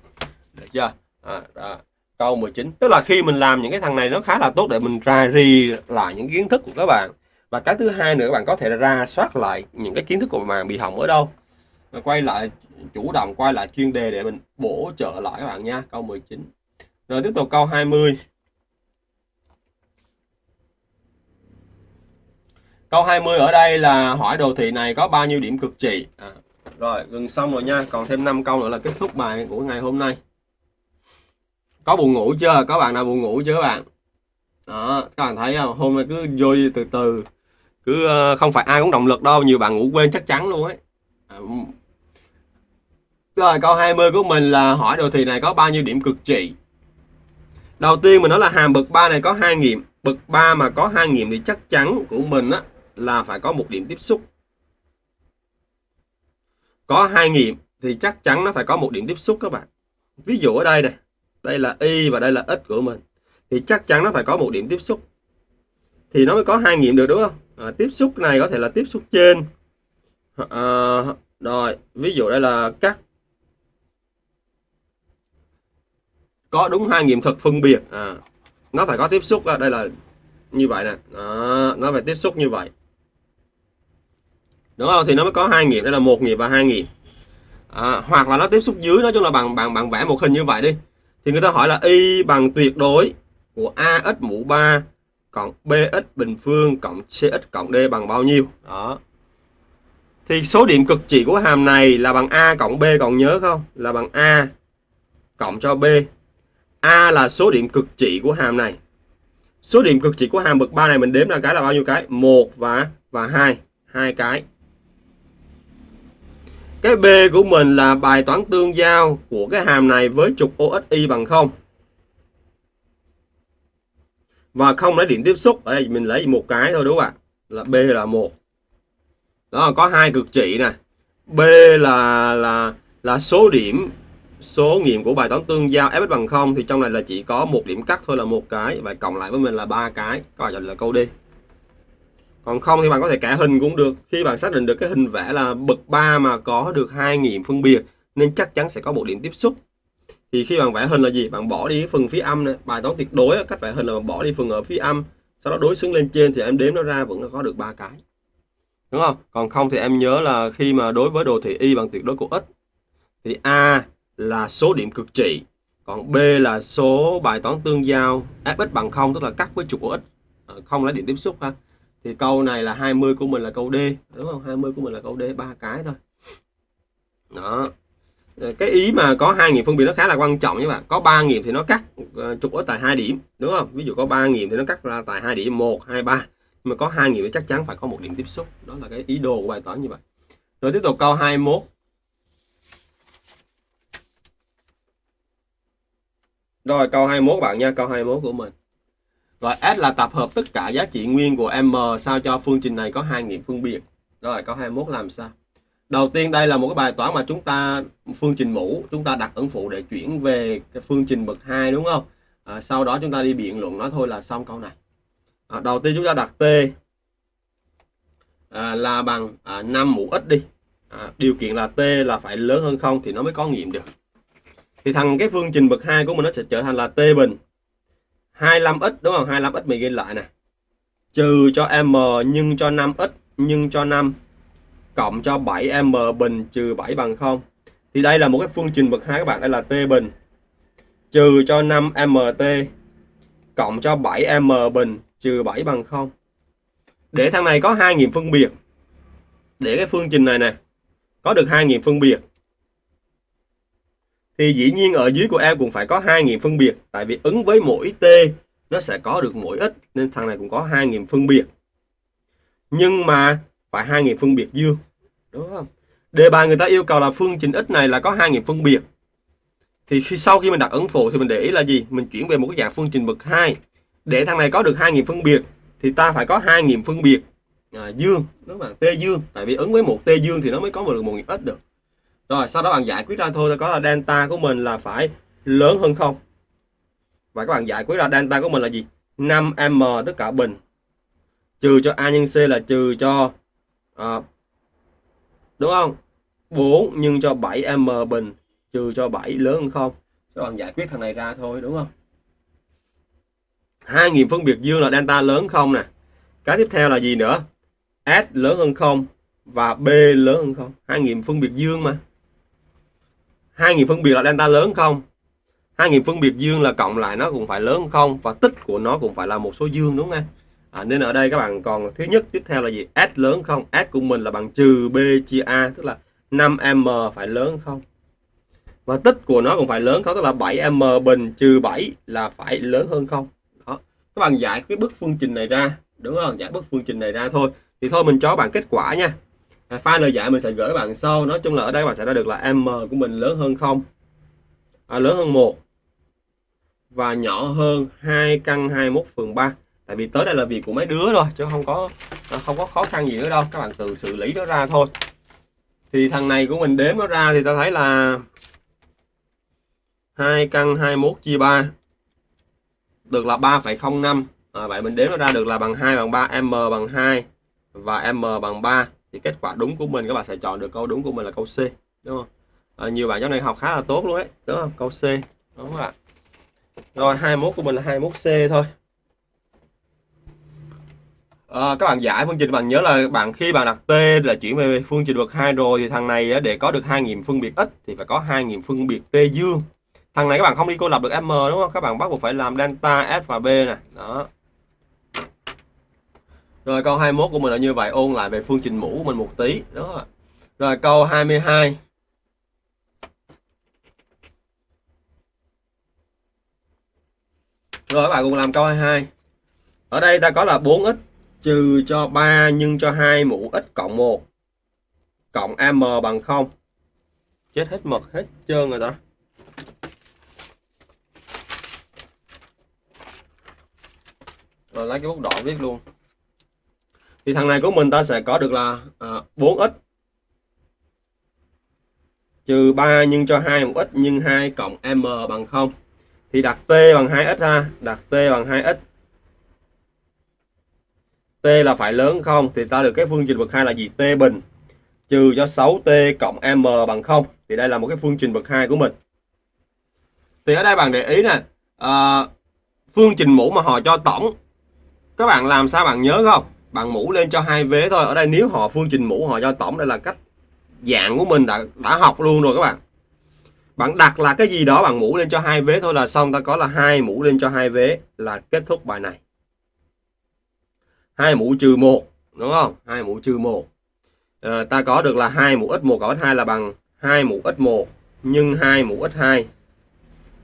Được chưa? À, à, câu 19 tức là khi mình làm những cái thằng này nó khá là tốt để mình ra ri lại những kiến thức của các bạn. Và cái thứ hai nữa các bạn có thể ra soát lại những cái kiến thức của bạn bị hỏng ở đâu và quay lại chủ động quay lại chuyên đề để mình bổ trợ lại các bạn nha câu 19 rồi tiếp tục câu 20 Câu 20 ở đây là hỏi đồ thị này có bao nhiêu điểm cực trị à, Rồi gần xong rồi nha Còn thêm 5 câu nữa là kết thúc bài của ngày hôm nay Có buồn ngủ chưa? Có bạn nào buồn ngủ chưa các bạn? Đó, các bạn thấy không? Hôm nay cứ vô đi từ từ cứ ờ, không phải ai cũng động lực đâu nhiều bạn ngủ quên chắc chắn luôn ấy à, rồi câu 20 của mình là hỏi đồ thị này có bao nhiêu điểm cực trị? Đầu tiên mình nói là hàm bậc 3 này có hai nghiệm. Bậc 3 mà có hai nghiệm thì chắc chắn của mình á là phải có một điểm tiếp xúc. Có hai nghiệm thì chắc chắn nó phải có một điểm tiếp xúc các bạn. Ví dụ ở đây này đây là y và đây là x của mình thì chắc chắn nó phải có một điểm tiếp xúc. Thì nó mới có hai nghiệm được đúng không? À, tiếp xúc này có thể là tiếp xúc trên. À, rồi ví dụ đây là cắt có đúng hai nghiệm thực phân biệt. À, nó phải có tiếp xúc à, đây là như vậy nè. Đó, nó phải tiếp xúc như vậy. Đúng không? Thì nó mới có hai nghiệm đây là một nghiệm và hai nghiệm. À, hoặc là nó tiếp xúc dưới nói chung là bằng bằng bằng vẽ một hình như vậy đi. Thì người ta hỏi là y bằng tuyệt đối của ax mũ 3 cộng bx bình phương cộng cx cộng d bằng bao nhiêu? Đó. Thì số điểm cực trị của hàm này là bằng a cộng b còn nhớ không? Là bằng a cộng cho b a là số điểm cực trị của hàm này số điểm cực trị của hàm bậc 3 này mình đếm ra cái là bao nhiêu cái một và và hai hai cái cái B của mình là bài toán tương giao của cái hàm này với trục OXY bằng 0. Và không lấy điểm tiếp xúc, ở đây mình lấy một cái thôi đúng không ạ? Là B là một. Đó có hai cực trị nè. B là là là số điểm số nghiệm của bài toán tương giao f bằng 0 thì trong này là chỉ có một điểm cắt thôi là một cái, và cộng lại với mình là ba cái. Coi là câu đi còn không thì bạn có thể kẻ hình cũng được. Khi bạn xác định được cái hình vẽ là bậc 3 mà có được hai nghiệm phân biệt, nên chắc chắn sẽ có một điểm tiếp xúc. Thì khi bạn vẽ hình là gì? Bạn bỏ đi phần phía âm này bài toán tuyệt đối cách vẽ hình là bạn bỏ đi phần ở phía âm, sau đó đối xứng lên trên thì em đếm nó ra vẫn có được ba cái. Đúng không? Còn không thì em nhớ là khi mà đối với đồ thị y bằng tuyệt đối của x, thì a là số điểm cực trị. Còn b là số bài toán tương giao fx bằng không, tức là cắt với trục của x. À, không lấy điểm tiếp xúc ha. Thì câu này là 20 của mình là câu D, đúng không? 20 của mình là câu D, ba cái thôi. Đó. À, cái ý mà có hai nghiệm phân biệt nó khá là quan trọng các bạn. Có ba nghiệm thì nó cắt à, trục ở tại hai điểm, đúng không? Ví dụ có ba nghiệm thì nó cắt ra tại hai điểm, một, hai, ba. Nhưng mà có hai nghiệm thì chắc chắn phải có một điểm tiếp xúc. Đó là cái ý đồ của bài toán như vậy. Rồi tiếp tục câu 21 rồi câu 21 bạn nha câu 21 của mình rồi S là tập hợp tất cả giá trị nguyên của M sao cho phương trình này có hai nghiệm phân biệt. Rồi câu 21 làm sao? Đầu tiên đây là một cái bài toán mà chúng ta phương trình mũ, chúng ta đặt ẩn phụ để chuyển về cái phương trình bậc 2 đúng không? À, sau đó chúng ta đi biện luận nó thôi là xong câu này. À, đầu tiên chúng ta đặt T à, là bằng à, 5 mũ x đi. À, điều kiện là T là phải lớn hơn không thì nó mới có nghiệm được. Thì thằng cái phương trình bậc 2 của mình nó sẽ trở thành là T bình 25x đúng không? 25x mình ghi lại nè. Trừ cho m nhân cho 5x nhân cho 5 cộng cho 7m bình trừ 7 bằng 0 thì đây là một cái phương trình bậc 2 các bạn, đây là t bình trừ cho 5mt cộng cho 7m bình trừ 7 bằng 0 để thằng này có hai nghiệm phân biệt. Để cái phương trình này nè, có được hai nghiệm phân biệt thì dĩ nhiên ở dưới của em cũng phải có hai nghiệm phân biệt tại vì ứng với mỗi t nó sẽ có được mỗi x nên thằng này cũng có hai nghiệm phân biệt. Nhưng mà phải hai nghiệm phân biệt dương đúng không? Đề bài người ta yêu cầu là phương trình x này là có hai nghiệm phân biệt. Thì khi sau khi mình đặt ấn phụ thì mình để ý là gì? Mình chuyển về một cái dạng phương trình bậc 2 để thằng này có được hai nghiệm phân biệt thì ta phải có hai nghiệm phân biệt à, dương đúng là t dương tại vì ứng với một t dương thì nó mới có được một nghiệm x được rồi sau đó bạn giải quyết ra thôi có là delta của mình là phải lớn hơn không? Và các bạn giải quyết ra delta của mình là gì? 5m tất cả bình. Trừ cho a nhân c là trừ cho à, đúng không? 4 nhân cho 7m bình trừ cho 7 lớn hơn không? Các bạn giải quyết thằng này ra thôi đúng không? Hai nghiệm phân biệt dương là delta lớn không nè. Cái tiếp theo là gì nữa? S lớn hơn không và b lớn hơn không? Hai nghiệm phân biệt dương mà hai nghiệm phân biệt là delta lớn không? Hai nghiệm phân biệt dương là cộng lại nó cũng phải lớn không? Và tích của nó cũng phải là một số dương đúng không à, nên ở đây các bạn còn thứ nhất tiếp theo là gì? S lớn không? S của mình là bằng trừ b chia a tức là 5m phải lớn không? Và tích của nó cũng phải lớn không? Tức là 7m bình trừ 7 là phải lớn hơn không? Đó. Các bạn giải cái bức phương trình này ra đúng không? Giải bức phương trình này ra thôi. Thì thôi mình cho bạn kết quả nha file lời giải mình sẽ gửi bạn sau. Nói chung là ở đây bạn sẽ ra được là m của mình lớn hơn không? À, lớn hơn một. Và nhỏ hơn 2 căn 21 phần 3 tại vì tới đây là việc của mấy đứa rồi chứ không có à, không có khó khăn gì nữa đâu. Các bạn tự xử lý nó ra thôi. Thì thằng này của mình đếm nó ra thì ta thấy là hai căn 21 chia 3 được là 3,05 à, vậy mình đếm nó ra được là bằng 2 bằng 3 m bằng 2 và m bằng 3 thì kết quả đúng của mình các bạn sẽ chọn được câu đúng của mình là câu C đúng không? À, nhiều bạn trong này học khá là tốt luôn đấy đúng không? Câu C đúng không ạ? Rồi 21 của mình là 21C thôi. À, các bạn giải phương trình bạn nhớ là bạn khi bạn đặt t là chuyển về phương trình bậc hai rồi thì thằng này để có được hai nghiệm phân biệt x thì phải có hai nghiệm phân biệt t dương. Thằng này các bạn không đi cô lập được m đúng không? Các bạn bắt buộc phải làm delta s và b nè. Đó rồi câu 21 của mình là như vậy, ôn lại về phương trình mũ của mình một tí. Đó. Rồi câu 22 rồi, các bạn cùng làm câu 22 ở đây ta có là 4x trừ cho 3 nhân cho 2 mũ x cộng 1 cộng am bằng 0 chết hết mực, hết trơn rồi ta. Rồi lấy cái bút đỏ viết luôn thì thằng này của mình ta sẽ có được là à, 4x trừ 3 nhân cho 2 một x nhân 2 cộng m bằng 0 thì đặt t bằng 2x ha đặt t bằng 2x t là phải lớn không? Thì ta được cái phương trình bậc hai là gì? T bình. Trừ cho 6t cộng m bằng 0 thì đây là một cái phương trình bậc hai của mình. Thì ở đây bạn để ý nè à, phương trình mũ mà họ cho tổng. Các bạn làm sao bạn nhớ không? Bằng mũ lên cho hai vế thôi. Ở đây nếu họ phương trình mũ họ cho tổng đây là cách dạng của mình đã đã học luôn rồi các bạn. Bạn đặt là cái gì đó bằng mũ lên cho hai vế thôi là xong. Ta có là hai mũ lên cho hai vế là kết thúc bài này. Hai mũ trừ một đúng không? Hai mũ trừ một. À, ta có được là hai mũ x một cộng x hai là bằng hai mũ x một nhân hai mũ x hai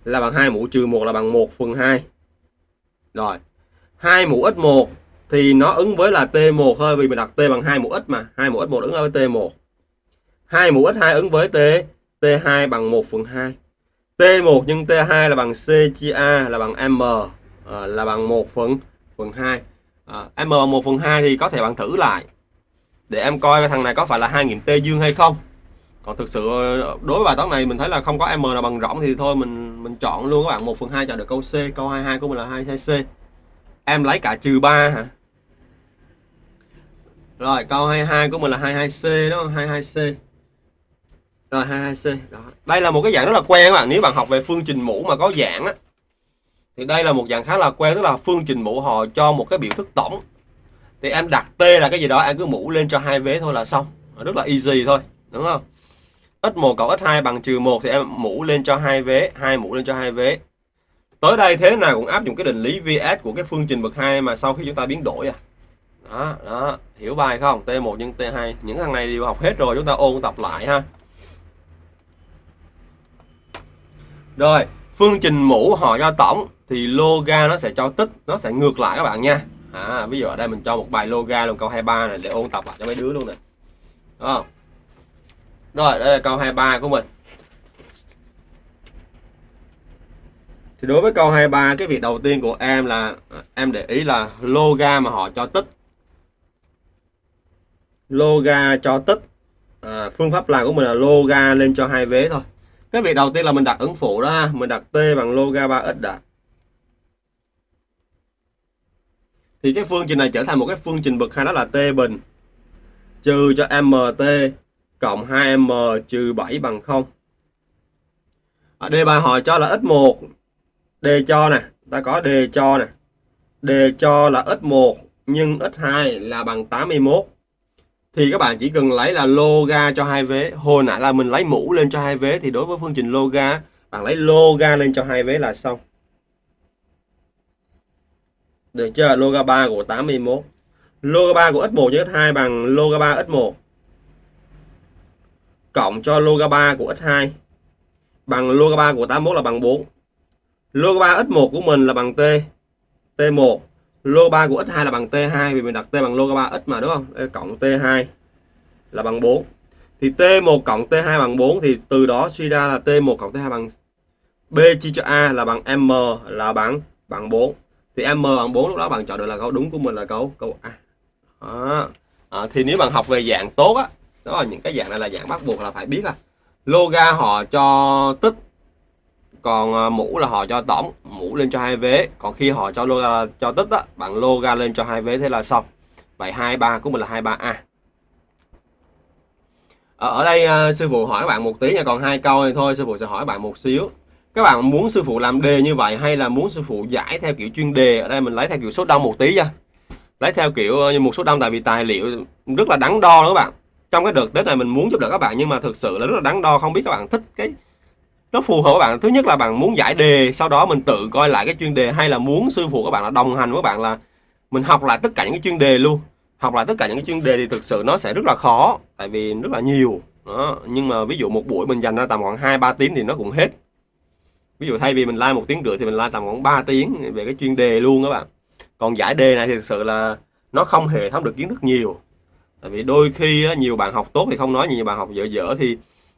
là bằng hai mũ trừ một là bằng một phần hai. Rồi hai mũ x một thì nó ứng với là T1 thôi vì mình đặt T bằng 2 mũ x mà. 2 mũ x1 ứng với T1 2 mũ x2 ứng với T T2 bằng 1 phần 2 T1 nhân T2 là bằng C chia A là bằng M à, là bằng 1 phần phần 2 à, ờ, M 1 phần 2 thì có thể bạn thử lại. Để em coi thằng này có phải là 2 nghiệm T dương hay không. Còn thực sự ờ, đối với bài toán này mình thấy là không có M nào bằng rỗng thì thôi mình mình chọn luôn các bạn 1 phần 2 chọn được câu C câu 22 của mình là 22C em lấy cả trừ 3 hả? Rồi, câu 22 của mình là 22C đó 22C rồi 22C đó. đây là một cái dạng rất là quen các bạn. Nếu bạn học về phương trình mũ mà có dạng á, thì đây là một dạng khá là quen, tức là phương trình mũ họ cho một cái biểu thức tổng. Thì em đặt t là cái gì đó, em cứ mũ lên cho hai vế thôi là xong. Rất là easy thôi, đúng không? X1 cộng x2 bằng trừ 1 thì em mũ lên cho hai vế, hai mũ lên cho hai vế tới đây thế nào cũng áp dụng cái định lý vs của cái phương trình bậc hai mà sau khi chúng ta biến đổi à. Đó đó hiểu bài không? T1 nhân t2 những thằng này đều học hết rồi chúng ta ôn tập lại ha. Rồi phương trình mũ họ cho tổng thì loga nó sẽ cho tích nó sẽ ngược lại các bạn nha. À, ví dụ ở đây mình cho một bài loga luôn câu 23 này để ôn tập lại cho mấy đứa luôn nè. Đó rồi đây là câu 23 của mình. Thì đối với câu 23 cái việc đầu tiên của em là em để ý là loga mà họ cho tích. Loga cho tích à, phương pháp làm của mình là loga lên cho hai vế thôi. Cái việc đầu tiên là mình đặt ứng phụ đó mình đặt t bằng loga 3x đã. Thì cái phương trình này trở thành một cái phương trình bậc hai đó là t bình. Trừ cho mt cộng 2m trừ 7 bằng 0 ở đề bài hỏi cho là x1 đề cho nè, ta có đề cho nè. Đề cho là x1 nhưng x2 là bằng 81 thì các bạn chỉ cần lấy là loga cho hai vế. Hồi nãy là mình lấy mũ lên cho hai vế, thì đối với phương trình loga bạn lấy loga lên cho hai vế là xong. Được chưa? Loga 3 của 81 loga 3 của x1 với x2 bằng loga 3 x1 cộng cho loga 3 của x2 bằng loga 3 của 81 là bằng 4 loga 3 x1 của mình là bằng t t1 lô 3 của x2 là bằng t2 vì mình đặt t bằng lô 3x mà đúng không? Đây, cộng t2 là bằng 4 thì t1 cộng t2 bằng 4 thì từ đó suy ra là t1 cộng t2 bằng b chia cho a là bằng m là bằng bằng 4 thì m bằng 4 lúc đó bạn chọn được là câu đúng của mình là câu câu A. Đó. À, thì nếu bạn học về dạng tốt á đó là những cái dạng này là dạng bắt buộc là phải biết à loga họ cho tích còn à, mũ là họ cho tổng mũ lên cho hai vế. Còn khi họ cho loga à, cho tích á bạn loga lên cho hai vế thế là xong. Vậy hai ba của mình là hai ba a. Ở, ở đây à, sư phụ hỏi bạn một tí nha. Còn hai câu này thôi sư phụ sẽ hỏi bạn một xíu. Các bạn muốn sư phụ làm đề như vậy hay là muốn sư phụ giải theo kiểu chuyên đề? Ở đây mình lấy theo kiểu số đông một tí nha. Lấy theo kiểu như một số đông tại vì tài liệu rất là đắn đo đó các bạn. Trong cái đợt tết này mình muốn giúp đỡ các bạn nhưng mà thực sự là rất là đắn đo không biết các bạn thích cái nó phù hợp các bạn. Thứ nhất là bạn muốn giải đề, sau đó mình tự coi lại cái chuyên đề, hay là muốn sư phụ các bạn là đồng hành với các bạn là mình học lại tất cả những cái chuyên đề luôn. Học lại tất cả những cái chuyên đề thì thực sự nó sẽ rất là khó, tại vì rất là nhiều. Đó, nhưng mà ví dụ một buổi mình dành ra tầm khoảng hai ba tiếng thì nó cũng hết. Ví dụ thay vì mình like một tiếng rưỡi thì mình like tầm khoảng 3 tiếng về cái chuyên đề luôn các bạn. Còn giải đề này thì thực sự là nó không hề thấm được kiến thức nhiều. Tại vì đôi khi nhiều bạn học tốt thì không nói nhiều bạn học dở dở thì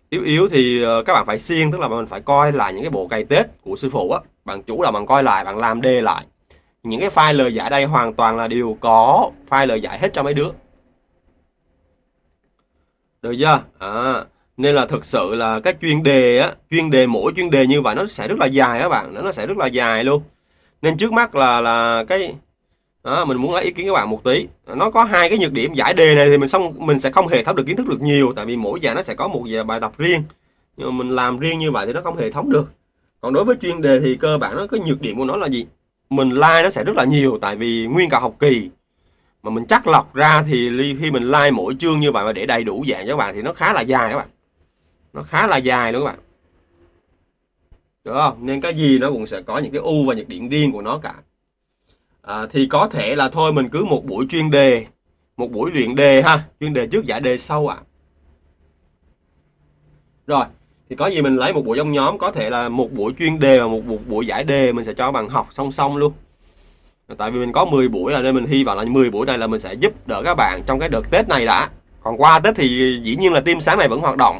yếu yếu thì ờ, các bạn phải siêng tức là mình phải coi lại những cái bộ cày tết của sư phụ á. Bạn chủ là bạn coi lại bạn làm đề lại. Những cái file lời giải đây hoàn toàn là đều có file lời giải hết cho mấy đứa. Được chưa? À, nên là thực sự là cái chuyên đề á chuyên đề mỗi chuyên đề như vậy nó sẽ rất là dài các bạn nó sẽ rất là dài luôn. Nên trước mắt là là cái đó, mình muốn lấy ý kiến các bạn một tí. Nó có hai cái nhược điểm giải đề này thì mình xong mình sẽ không hề thấm được kiến thức được nhiều tại vì mỗi dạng nó sẽ có một bài tập riêng. Nhưng mà mình làm riêng như vậy thì nó không hệ thống được. Còn đối với chuyên đề thì cơ bản nó cái nhược điểm của nó là gì? Mình like nó sẽ rất là nhiều tại vì nguyên cả học kỳ. Mà mình chắc lọc ra thì khi mình like mỗi chương như vậy mà để đầy đủ dạng cho các bạn thì nó khá là dài các bạn. Nó khá là dài luôn các bạn. Được không? Nên cái gì nó cũng sẽ có những cái ưu và nhược điểm riêng của nó cả à, thì có thể là thôi mình cứ một buổi chuyên đề một buổi luyện đề ha chuyên đề trước giải đề sau ạ. À. rồi thì có gì mình lấy một buổi trong nhóm có thể là một buổi chuyên đề và một, một buổi giải đề mình sẽ cho bạn học song song luôn. Tại vì mình có 10 buổi là nên mình hy vọng là 10 buổi này là mình sẽ giúp đỡ các bạn trong cái đợt Tết này đã. Còn qua Tết thì dĩ nhiên là team sáng này vẫn hoạt động.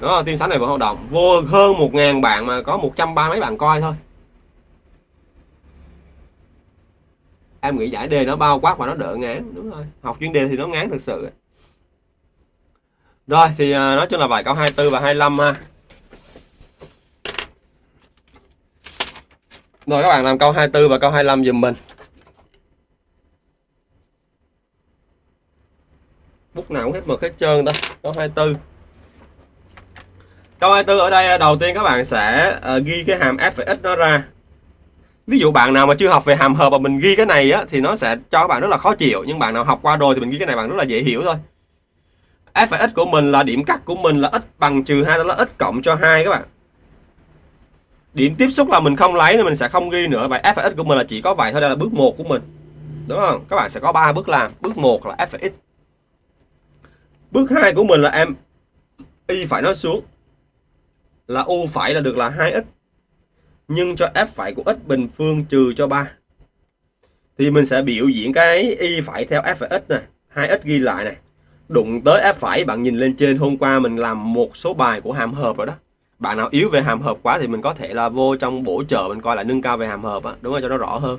Đó team sáng này vẫn hoạt động. Vô hơn một ngàn bạn mà có một trăm ba mấy bạn coi thôi. Em nghĩ giải đề nó bao quát và nó đỡ ngán đúng rồi. Học chuyên đề thì nó ngán thực sự. Rồi thì à, nói chung là bài câu 24 và 25 ha. Rồi các bạn làm câu 24 và câu 25 giùm mình. Bút nào cũng hết mực hết trơn ta. Câu 24 câu 24 ở đây à, đầu tiên các bạn sẽ uh, ghi cái hàm f và x nó ra ví dụ bạn nào mà chưa học về hàm hợp mà mình ghi cái này á, thì nó sẽ cho các bạn rất là khó chịu. Nhưng bạn nào học qua rồi thì mình ghi cái này bạn rất là dễ hiểu thôi. F và x của mình là điểm cắt của mình là x bằng trừ hai, đó là x cộng cho hai các bạn. Điểm tiếp xúc là mình không lấy nên mình sẽ không ghi nữa. Vậy f và x của mình là chỉ có vậy thôi, đây là bước một của mình. Đúng không? Các bạn sẽ có ba bước làm. Bước một là f và x. Bước hai của mình là em y phải nó xuống. Là u phải là được là 2x nhưng cho f phải của x bình phương trừ cho 3 thì mình sẽ biểu diễn cái y phải theo f phải x này 2x ghi lại này đụng tới f phải, bạn nhìn lên trên, hôm qua mình làm một số bài của hàm hợp rồi đó. Bạn nào yếu về hàm hợp quá thì mình có thể là vô trong bổ trợ, mình coi lại nâng cao về hàm hợp á, đúng không? Cho nó rõ hơn.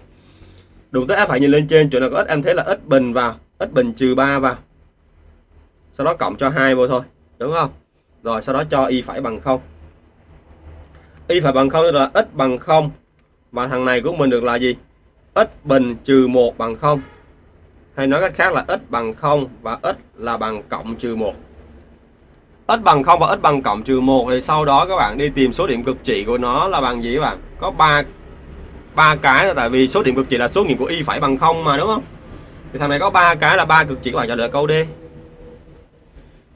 Đụng tới f phải nhìn lên trên, chỗ nào có x, em thấy là x bình vào, x bình trừ 3 vào. Sau đó cộng cho hai vô thôi, đúng không? Rồi sau đó cho y phải bằng không y phải bằng không là x bằng không và thằng này của mình được là gì? X bình trừ một bằng không. Hay nói cách khác là x bằng không và x là bằng cộng trừ một. X bằng không và x bằng cộng trừ một thì sau đó các bạn đi tìm số điểm cực trị của nó là bằng gì các bạn? Có ba ba cái tại vì số điểm cực trị là số nghiệm của y phải bằng không mà, đúng không? Thì thằng này có ba cái là ba cực trị các bạn trả lời câu D.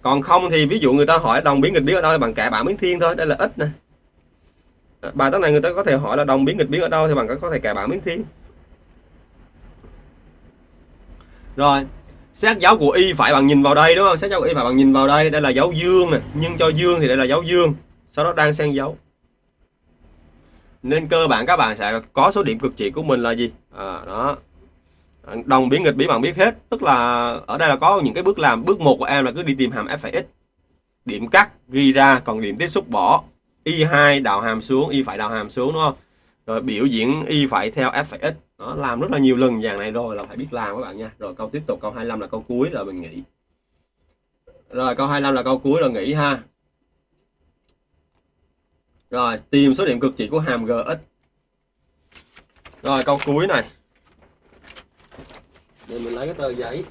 Còn không thì ví dụ người ta hỏi đồng biến nghịch biến ở đâu bằng cả bảng biến thiên thôi, đây là x này bài toán này người ta có thể hỏi là đồng biến nghịch biến ở đâu thì bạn có thể cài bảng biến thiên rồi xét dấu của y phải bạn nhìn vào đây đúng không? Xét dấu của y phải bạn nhìn vào đây. Đây là dấu dương này nhưng cho dương thì đây là dấu dương. Sau đó đang xen dấu. Nên cơ bản các bạn sẽ có số điểm cực trị của mình là gì? À, đó. Đồng biến nghịch biến bạn biết hết. Tức là ở đây là có những cái bước làm. Bước một của em là cứ đi tìm hàm f x. Điểm cắt ghi ra còn điểm tiếp xúc bỏ y2 đạo hàm xuống y phải đạo hàm xuống đúng không? Rồi biểu diễn y phải theo f phải x. Đó, làm rất là nhiều lần dạng này rồi là phải biết làm các bạn nha. Rồi câu tiếp tục câu 25 là câu cuối rồi mình nghĩ rồi câu 25 là câu cuối rồi nghĩ ha. Rồi tìm số điểm cực trị của hàm gx rồi câu cuối này. Để mình lấy cái tờ giấy.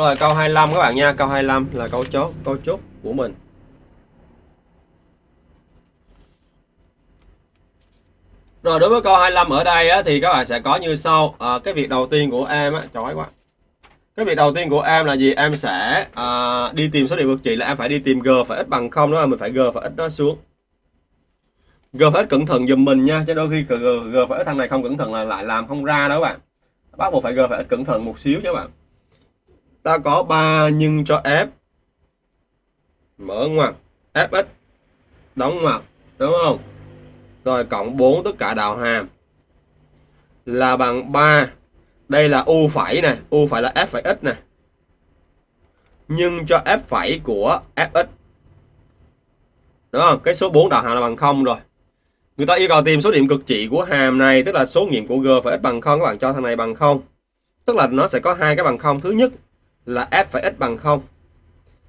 Rồi câu 25 các bạn nha, câu 25 là câu chốt, câu chốt của mình. Rồi đối với câu 25 ở đây á, thì các bạn sẽ có như sau. À, cái việc đầu tiên của em á, chói quá. Cái việc đầu tiên của em là gì? Em sẽ à, đi tìm số điểm cực trị là em phải đi tìm g phải x bằng 0 đó, mình phải g phải x nó xuống. G phải x cẩn thận giùm mình nha, chứ đôi khi g, g phải x thằng này không cẩn thận là lại làm không ra đó các bạn. Bắt buộc phải g phải x cẩn thận một xíu chứ các bạn ta có 3 nhân cho f mở ngoặc fx đóng ngoặc, đúng không? Rồi cộng 4 tất cả đạo hàm. Là bằng 3 đây là u phẩy này u phải là f phẩy x này nhưng cho f phẩy của fx đúng không? Cái số 4 đạo hàm là bằng 0 rồi. Người ta yêu cầu tìm số điểm cực trị của hàm này, tức là số nghiệm của g phải x bằng 0 các bạn cho thằng này bằng 0 tức là nó sẽ có hai cái bằng 0 thứ nhất là f phải x bằng 0.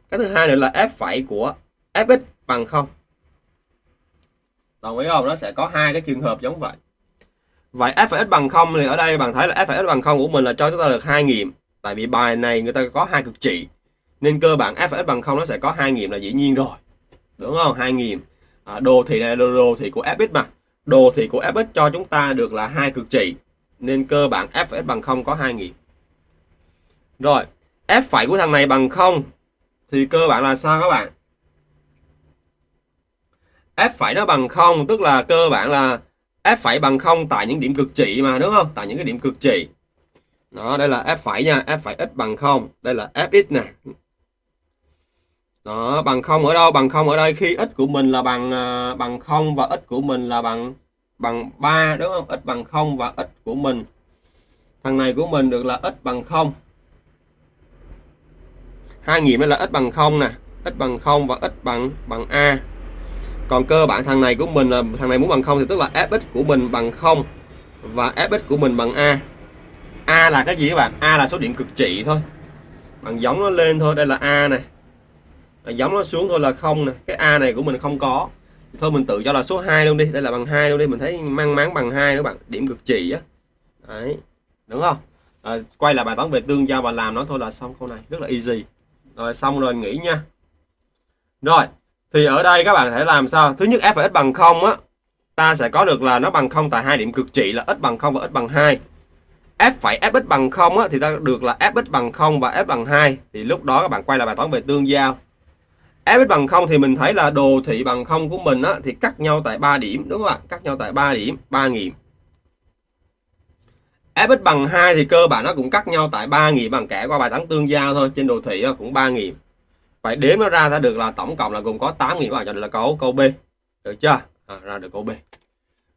Cái thứ hai nữa là f phải của fx bằng 0. Đồng ý không? Nó sẽ có hai cái trường hợp giống vậy. Vậy f phải x bằng 0 thì ở đây bạn thấy là f phải x bằng 0 của mình là cho chúng ta được hai nghiệm. Tại vì bài này người ta có hai cực trị. Nên cơ bản f phải x bằng 0 nó sẽ có hai nghiệm là dĩ nhiên rồi. Đúng không? Hai nghiệm. À, đồ thị này là đồ thị của fx mà. Đồ thị của fx cho chúng ta được là hai cực trị. Nên cơ bản f phải x bằng 0 có hai nghiệm. Rồi, f phẩy của thằng này bằng 0 thì cơ bản là sao các bạn? f phẩy nó bằng 0 tức là cơ bản là f phẩy bằng 0 tại những điểm cực trị mà đúng không? Tại những cái điểm cực trị. Đó, đây là f phẩy nha, f phẩy x bằng 0, đây là fx nè. Đó, bằng 0 ở đâu? Bằng 0 ở đây khi x à, của mình là bằng bằng 0 và x của mình là bằng bằng 3 đúng không? x bằng 0 và x của mình thằng này của mình được là x bằng 0 hai nghiệm là x bằng 0 nè x bằng 0 và x bằng bằng a. Còn cơ bản thằng này của mình là thằng này muốn bằng 0 thì tức là fx của mình bằng 0 và fx của mình bằng a. A là cái gì các bạn? A là số điểm cực trị thôi. Bằng giống nó lên thôi đây là a này giống nó xuống thôi là không nè. Cái a này của mình không có. Thôi mình tự cho là số 2 luôn đi đây là bằng 2 luôn đi. Mình thấy mang máng bằng 2 các bạn điểm cực trị á. Đấy đúng không? À, quay lại bài toán về tương giao và làm nó thôi là xong câu này rất là easy rồi xong rồi nghỉ nha. Rồi thì ở đây các bạn thể làm sao? Thứ nhất f và x bằng 0 á ta sẽ có được là nó bằng 0 tại hai điểm cực trị là x bằng 0 và x bằng 2 f phải fx bằng 0 á, thì ta được là fx bằng 0 và f bằng 2 thì lúc đó các bạn quay lại bài toán về tương giao. Fx bằng 0 thì mình thấy là đồ thị bằng 0 của mình á, thì cắt nhau tại 3 điểm đúng không ạ? Cắt nhau tại 3 điểm 3 nghiệm fx bằng 2 thì cơ bản nó cũng cắt nhau tại 3 nghiệm bằng kẻ qua bài toán tương giao thôi. Trên đồ thị ờ, cũng 3 nghiệm phải đếm nó ra ra được là tổng cộng là gồm có 8 nghiệm bạn cho được là câu câu B. Được chưa? À, ra được câu B.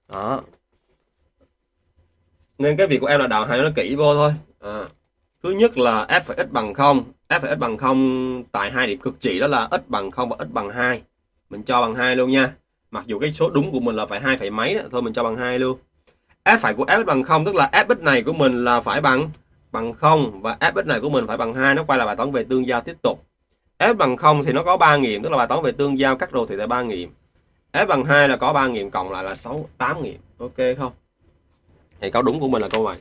Đó. Nên cái việc của em là đào hai nó kỹ vô thôi. À. thứ nhất là f phải x bằng 0 f phải x bằng 0 tại hai điểm cực trị đó là x bằng 0 và x bằng 2 mình cho bằng 2 luôn nha. Mặc dù cái số đúng của mình là phải hai phẩy mấy đó. thôi mình cho bằng 2 luôn f phải của f bằng 0 tức là fx này của mình là phải bằng bằng 0 và fx này của mình phải bằng 2 nó quay lại bài toán về tương giao tiếp tục. F bằng 0 thì nó có 3 nghiệm tức là bài toán về tương giao cắt đồ thị tại 3 nghiệm. F bằng 2 là có 3 nghiệm cộng lại là 6 8 nghiệm. Ok không? Thì câu đúng của mình là câu này.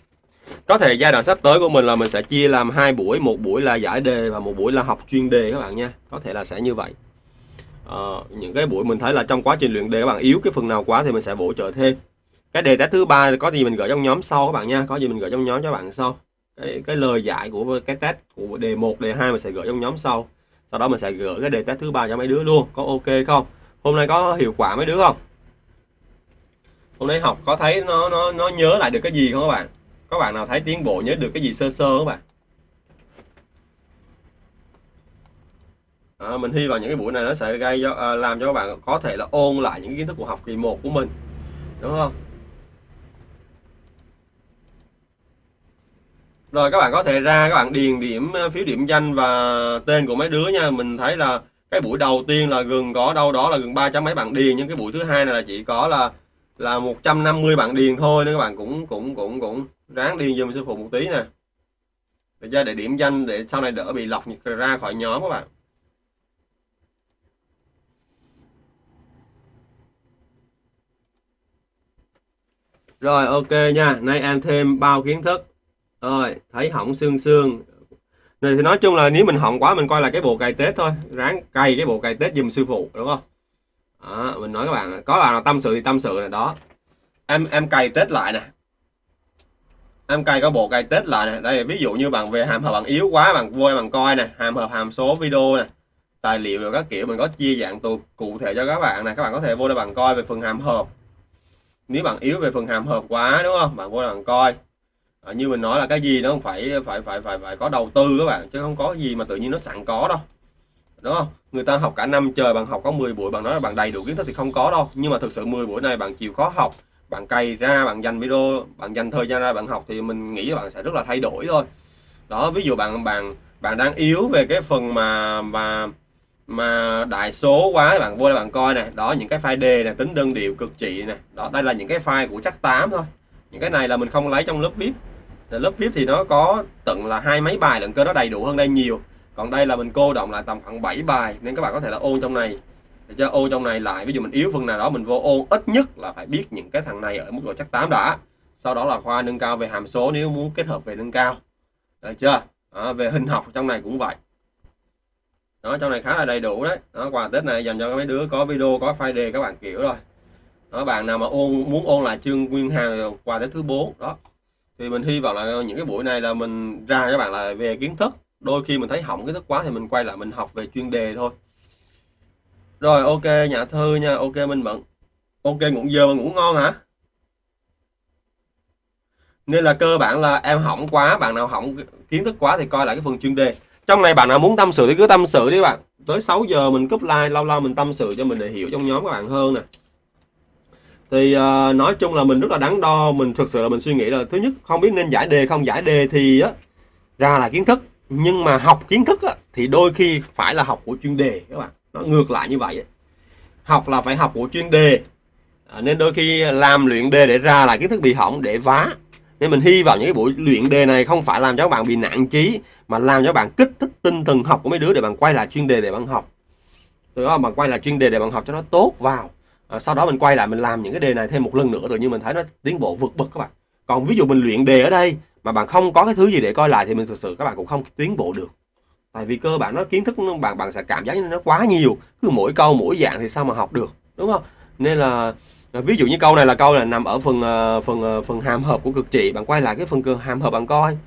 Có thể giai đoạn sắp tới của mình là mình sẽ chia làm hai buổi một buổi là giải đề và một buổi là học chuyên đề các bạn nha. Có thể là sẽ như vậy. À, những cái buổi mình thấy là trong quá trình luyện đề các bạn yếu cái phần nào quá thì mình sẽ bổ trợ thêm cái đề test thứ ba có gì mình gửi trong nhóm sau các bạn nha có gì mình gửi trong nhóm cho bạn sau. Cái cái lời giải của cái test của đề 1, đề 2 mình sẽ gửi trong nhóm sau. Sau đó mình sẽ gửi cái đề test thứ ba cho mấy đứa luôn có ok không? Hôm nay có hiệu quả mấy đứa không? Hôm nay học có thấy nó nó nó nhớ lại được cái gì không các bạn? Có bạn nào thấy tiến bộ nhớ được cái gì sơ sơ các bạn? À, mình hy vọng những cái buổi này nó sẽ gây cho à, làm cho các bạn có thể là ôn lại những kiến thức của học kỳ 1 của mình. Đúng không? Rồi các bạn có thể ra, các bạn điền điểm ờ, phiếu điểm danh và tên của mấy đứa nha. Mình thấy là cái buổi đầu tiên là gần có đâu đó là gần ba trăm mấy bạn điền, nhưng cái buổi thứ hai này là chỉ có là là 150 bạn điền thôi, nên các bạn cũng cũng cũng cũng ráng điền giùm sư phụ một tí nè. Để cho để điểm danh để sau này đỡ bị lọc ra khỏi nhóm các bạn. Rồi, ok nha. Nay em thêm bao kiến thức rồi thấy hỏng xương xương này thì nói chung là nếu mình hỏng quá mình coi là cái bộ cày tết thôi. Ráng cày cái bộ cày tết dùm sư phụ đúng không? Đó, mình nói các bạn có bạn nào tâm sự thì tâm sự này đó. Em em cày tết lại nè. Em cày có bộ cày tết lại nè. Đây ví dụ như bạn về hàm hợp bạn yếu quá bạn vui bạn coi nè. Hàm hợp hàm số video nè. Tài liệu rồi các kiểu mình có chia dạng tù cụ thể cho các bạn này các bạn có thể vô đây bạn coi về phần hàm hợp. Nếu bạn yếu về phần hàm hợp quá đúng không? Bạn vô đây bạn coi à, như mình nói là cái gì nó không phải phải phải phải phải có đầu tư các bạn chứ không có gì mà tự nhiên nó sẵn có đâu. Đúng không? Người ta học cả năm trời bạn học có 10 buổi bạn nói là bạn đầy đủ kiến thức thì không có đâu. Nhưng mà thực sự 10 buổi này bạn chịu khó học bạn cày ra bạn dành video bạn dành thời gian ra bạn học thì mình nghĩ bạn sẽ rất là thay đổi thôi. Đó ví dụ bạn bạn bạn đang yếu về cái phần mà mà mà đại số quá bạn vô đây bạn coi này đó những cái file đề này tính đơn điệu cực trị này đó đây là những cái file của chắc 8 thôi. Những cái này là mình không lấy trong lớp vip lớp vip thì nó có tận là hai mấy bài lận cơ nó đầy đủ hơn đây nhiều. Còn đây là mình cô động lại tầm khoảng 7 bài nên các bạn có thể là ôn trong này. Để cho ôn trong này lại ví dụ mình yếu phần nào đó mình vô ôn ít nhất là phải biết những cái thằng này ở mức độ chắc 8 đã. Sau đó là khoa nâng cao về hàm số nếu muốn kết hợp về nâng cao. Được chưa? À, về hình học trong này cũng vậy. Đó trong này khá là đầy đủ đấy. Đó quà tết này dành cho mấy đứa có video có file đề các bạn kiểu rồi. Đó bạn nào mà ôn muốn ôn lại chương nguyên hàng quà tết thứ 4 đó thì mình hy vọng là những cái buổi này là mình ra các bạn là về kiến thức. Đôi khi mình thấy hỏng kiến thức quá thì mình quay lại mình học về chuyên đề thôi. Rồi, ok nhà thư nha. Ok, minh mận ok ngủ giờ mà ngủ ngon hả? Nên là cơ bản là em hỏng quá, bạn nào hỏng kiến thức quá thì coi lại cái phần chuyên đề. Trong này bạn nào muốn tâm sự thì cứ tâm sự đi bạn. Tới 6 giờ mình cúp like lâu lâu mình tâm sự cho mình để hiểu trong nhóm các bạn hơn nè thì uh, nói chung là mình rất là đắn đo mình thực sự là mình suy nghĩ là thứ nhất không biết nên giải đề không giải đề thì á ra là kiến thức. Nhưng mà học kiến thức á, thì đôi khi phải là học của chuyên đề các bạn. Nó ngược lại như vậy học là phải học của chuyên đề. À, nên đôi khi làm luyện đề để ra là kiến thức bị hỏng để vá. Nên mình hy vọng những cái buổi luyện đề này không phải làm cho các bạn bị nản trí mà làm cho bạn kích thích tinh thần học của mấy đứa để bạn quay lại chuyên đề để bạn học. Từ đó bạn quay lại chuyên đề để bạn học cho nó tốt vào à, sau đó mình quay lại mình làm những cái đề này thêm một lần nữa rồi nhưng mình thấy nó tiến bộ vượt bậc các bạn. Còn ví dụ mình luyện đề ở đây mà bạn không có cái thứ gì để coi lại thì mình thực sự các bạn cũng không tiến bộ được. Tại vì cơ bản nó kiến thức nó, bạn bạn sẽ cảm giác như nó quá nhiều cứ mỗi câu mỗi dạng thì sao mà học được đúng không? Nên là à, ví dụ như câu này là câu là nằm ở phần à, phần à, phần hàm hợp của cực trị bạn quay lại cái phần hàm hợp bạn coi.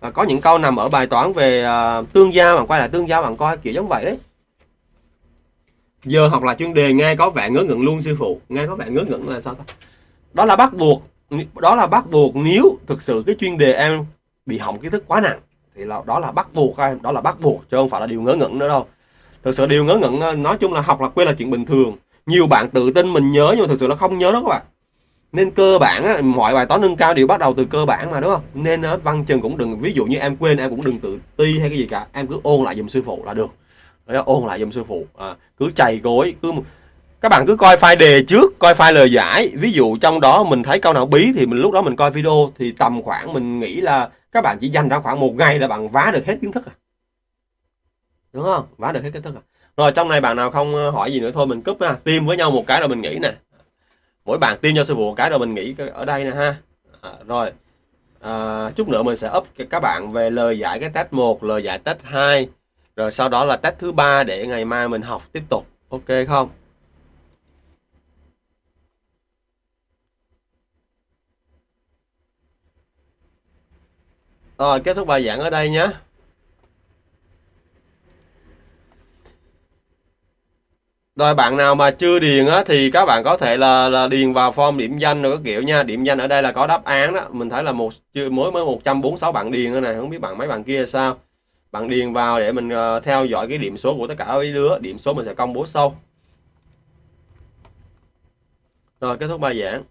Và có những câu nằm ở bài toán về uh, tương giao bạn quay lại tương giao bạn coi kiểu giống vậy đấy giờ học là chuyên đề nghe có vẻ ngớ ngẩn luôn, sư phụ. Nghe có vẻ ngớ ngẩn là sao ta? Đó là bắt buộc, đó là bắt buộc nếu thực sự cái chuyên đề em bị hỏng kiến thức quá nặng, thì là, đó là bắt buộc em đó là bắt buộc, chứ không phải là điều ngớ ngẩn nữa đâu. Thực sự điều ngớ ngẩn ờ, nói chung là học là quên là chuyện bình thường. Nhiều bạn tự tin mình nhớ, nhưng mà thực sự là không nhớ đó các bạn. Nên cơ bản mọi bài toán nâng cao đều bắt đầu từ cơ bản mà, đúng không? Nên văn chừng cũng đừng, ví dụ như em quên, em cũng đừng tự ti hay cái gì cả. Em cứ ôn lại dùm sư phụ là được. Đấy, ôn lại giùm sư phụ. À, cứ chày gối cứ các bạn cứ coi file đề trước coi file lời giải. Ví dụ trong đó mình thấy câu nào bí thì mình lúc đó mình coi video thì tầm khoảng mình nghĩ là các bạn chỉ dành ra khoảng một ngày là bạn vá được hết kiến thức à. Đúng không? Vá được hết kiến thức à. Rồi trong này bạn nào không ờ, hỏi gì nữa thôi mình cúp ha. Tim với nhau một cái rồi mình nghĩ nè. Mỗi bạn tim cho sư phụ một cái rồi mình nghĩ ở đây nè ha. À, rồi. À, chút nữa mình sẽ up các bạn về lời giải cái test 1 lời giải test 2 rồi sau đó là test thứ ba để ngày mai mình học tiếp tục ok không rồi kết thúc bài giảng ở đây nhé Rồi bạn nào mà chưa điền á thì các bạn có thể là, là điền vào form điểm danh rồi các kiểu nha. Điểm danh ở đây là có đáp án đó. Mình thấy là một chưa mới mới 146 bạn điền nữa này, không biết bạn mấy bạn kia sao. Bạn điền vào để mình ờ, theo dõi cái điểm số của tất cả mấy đứa, điểm số mình sẽ công bố sau. Rồi kết thúc bài giảng.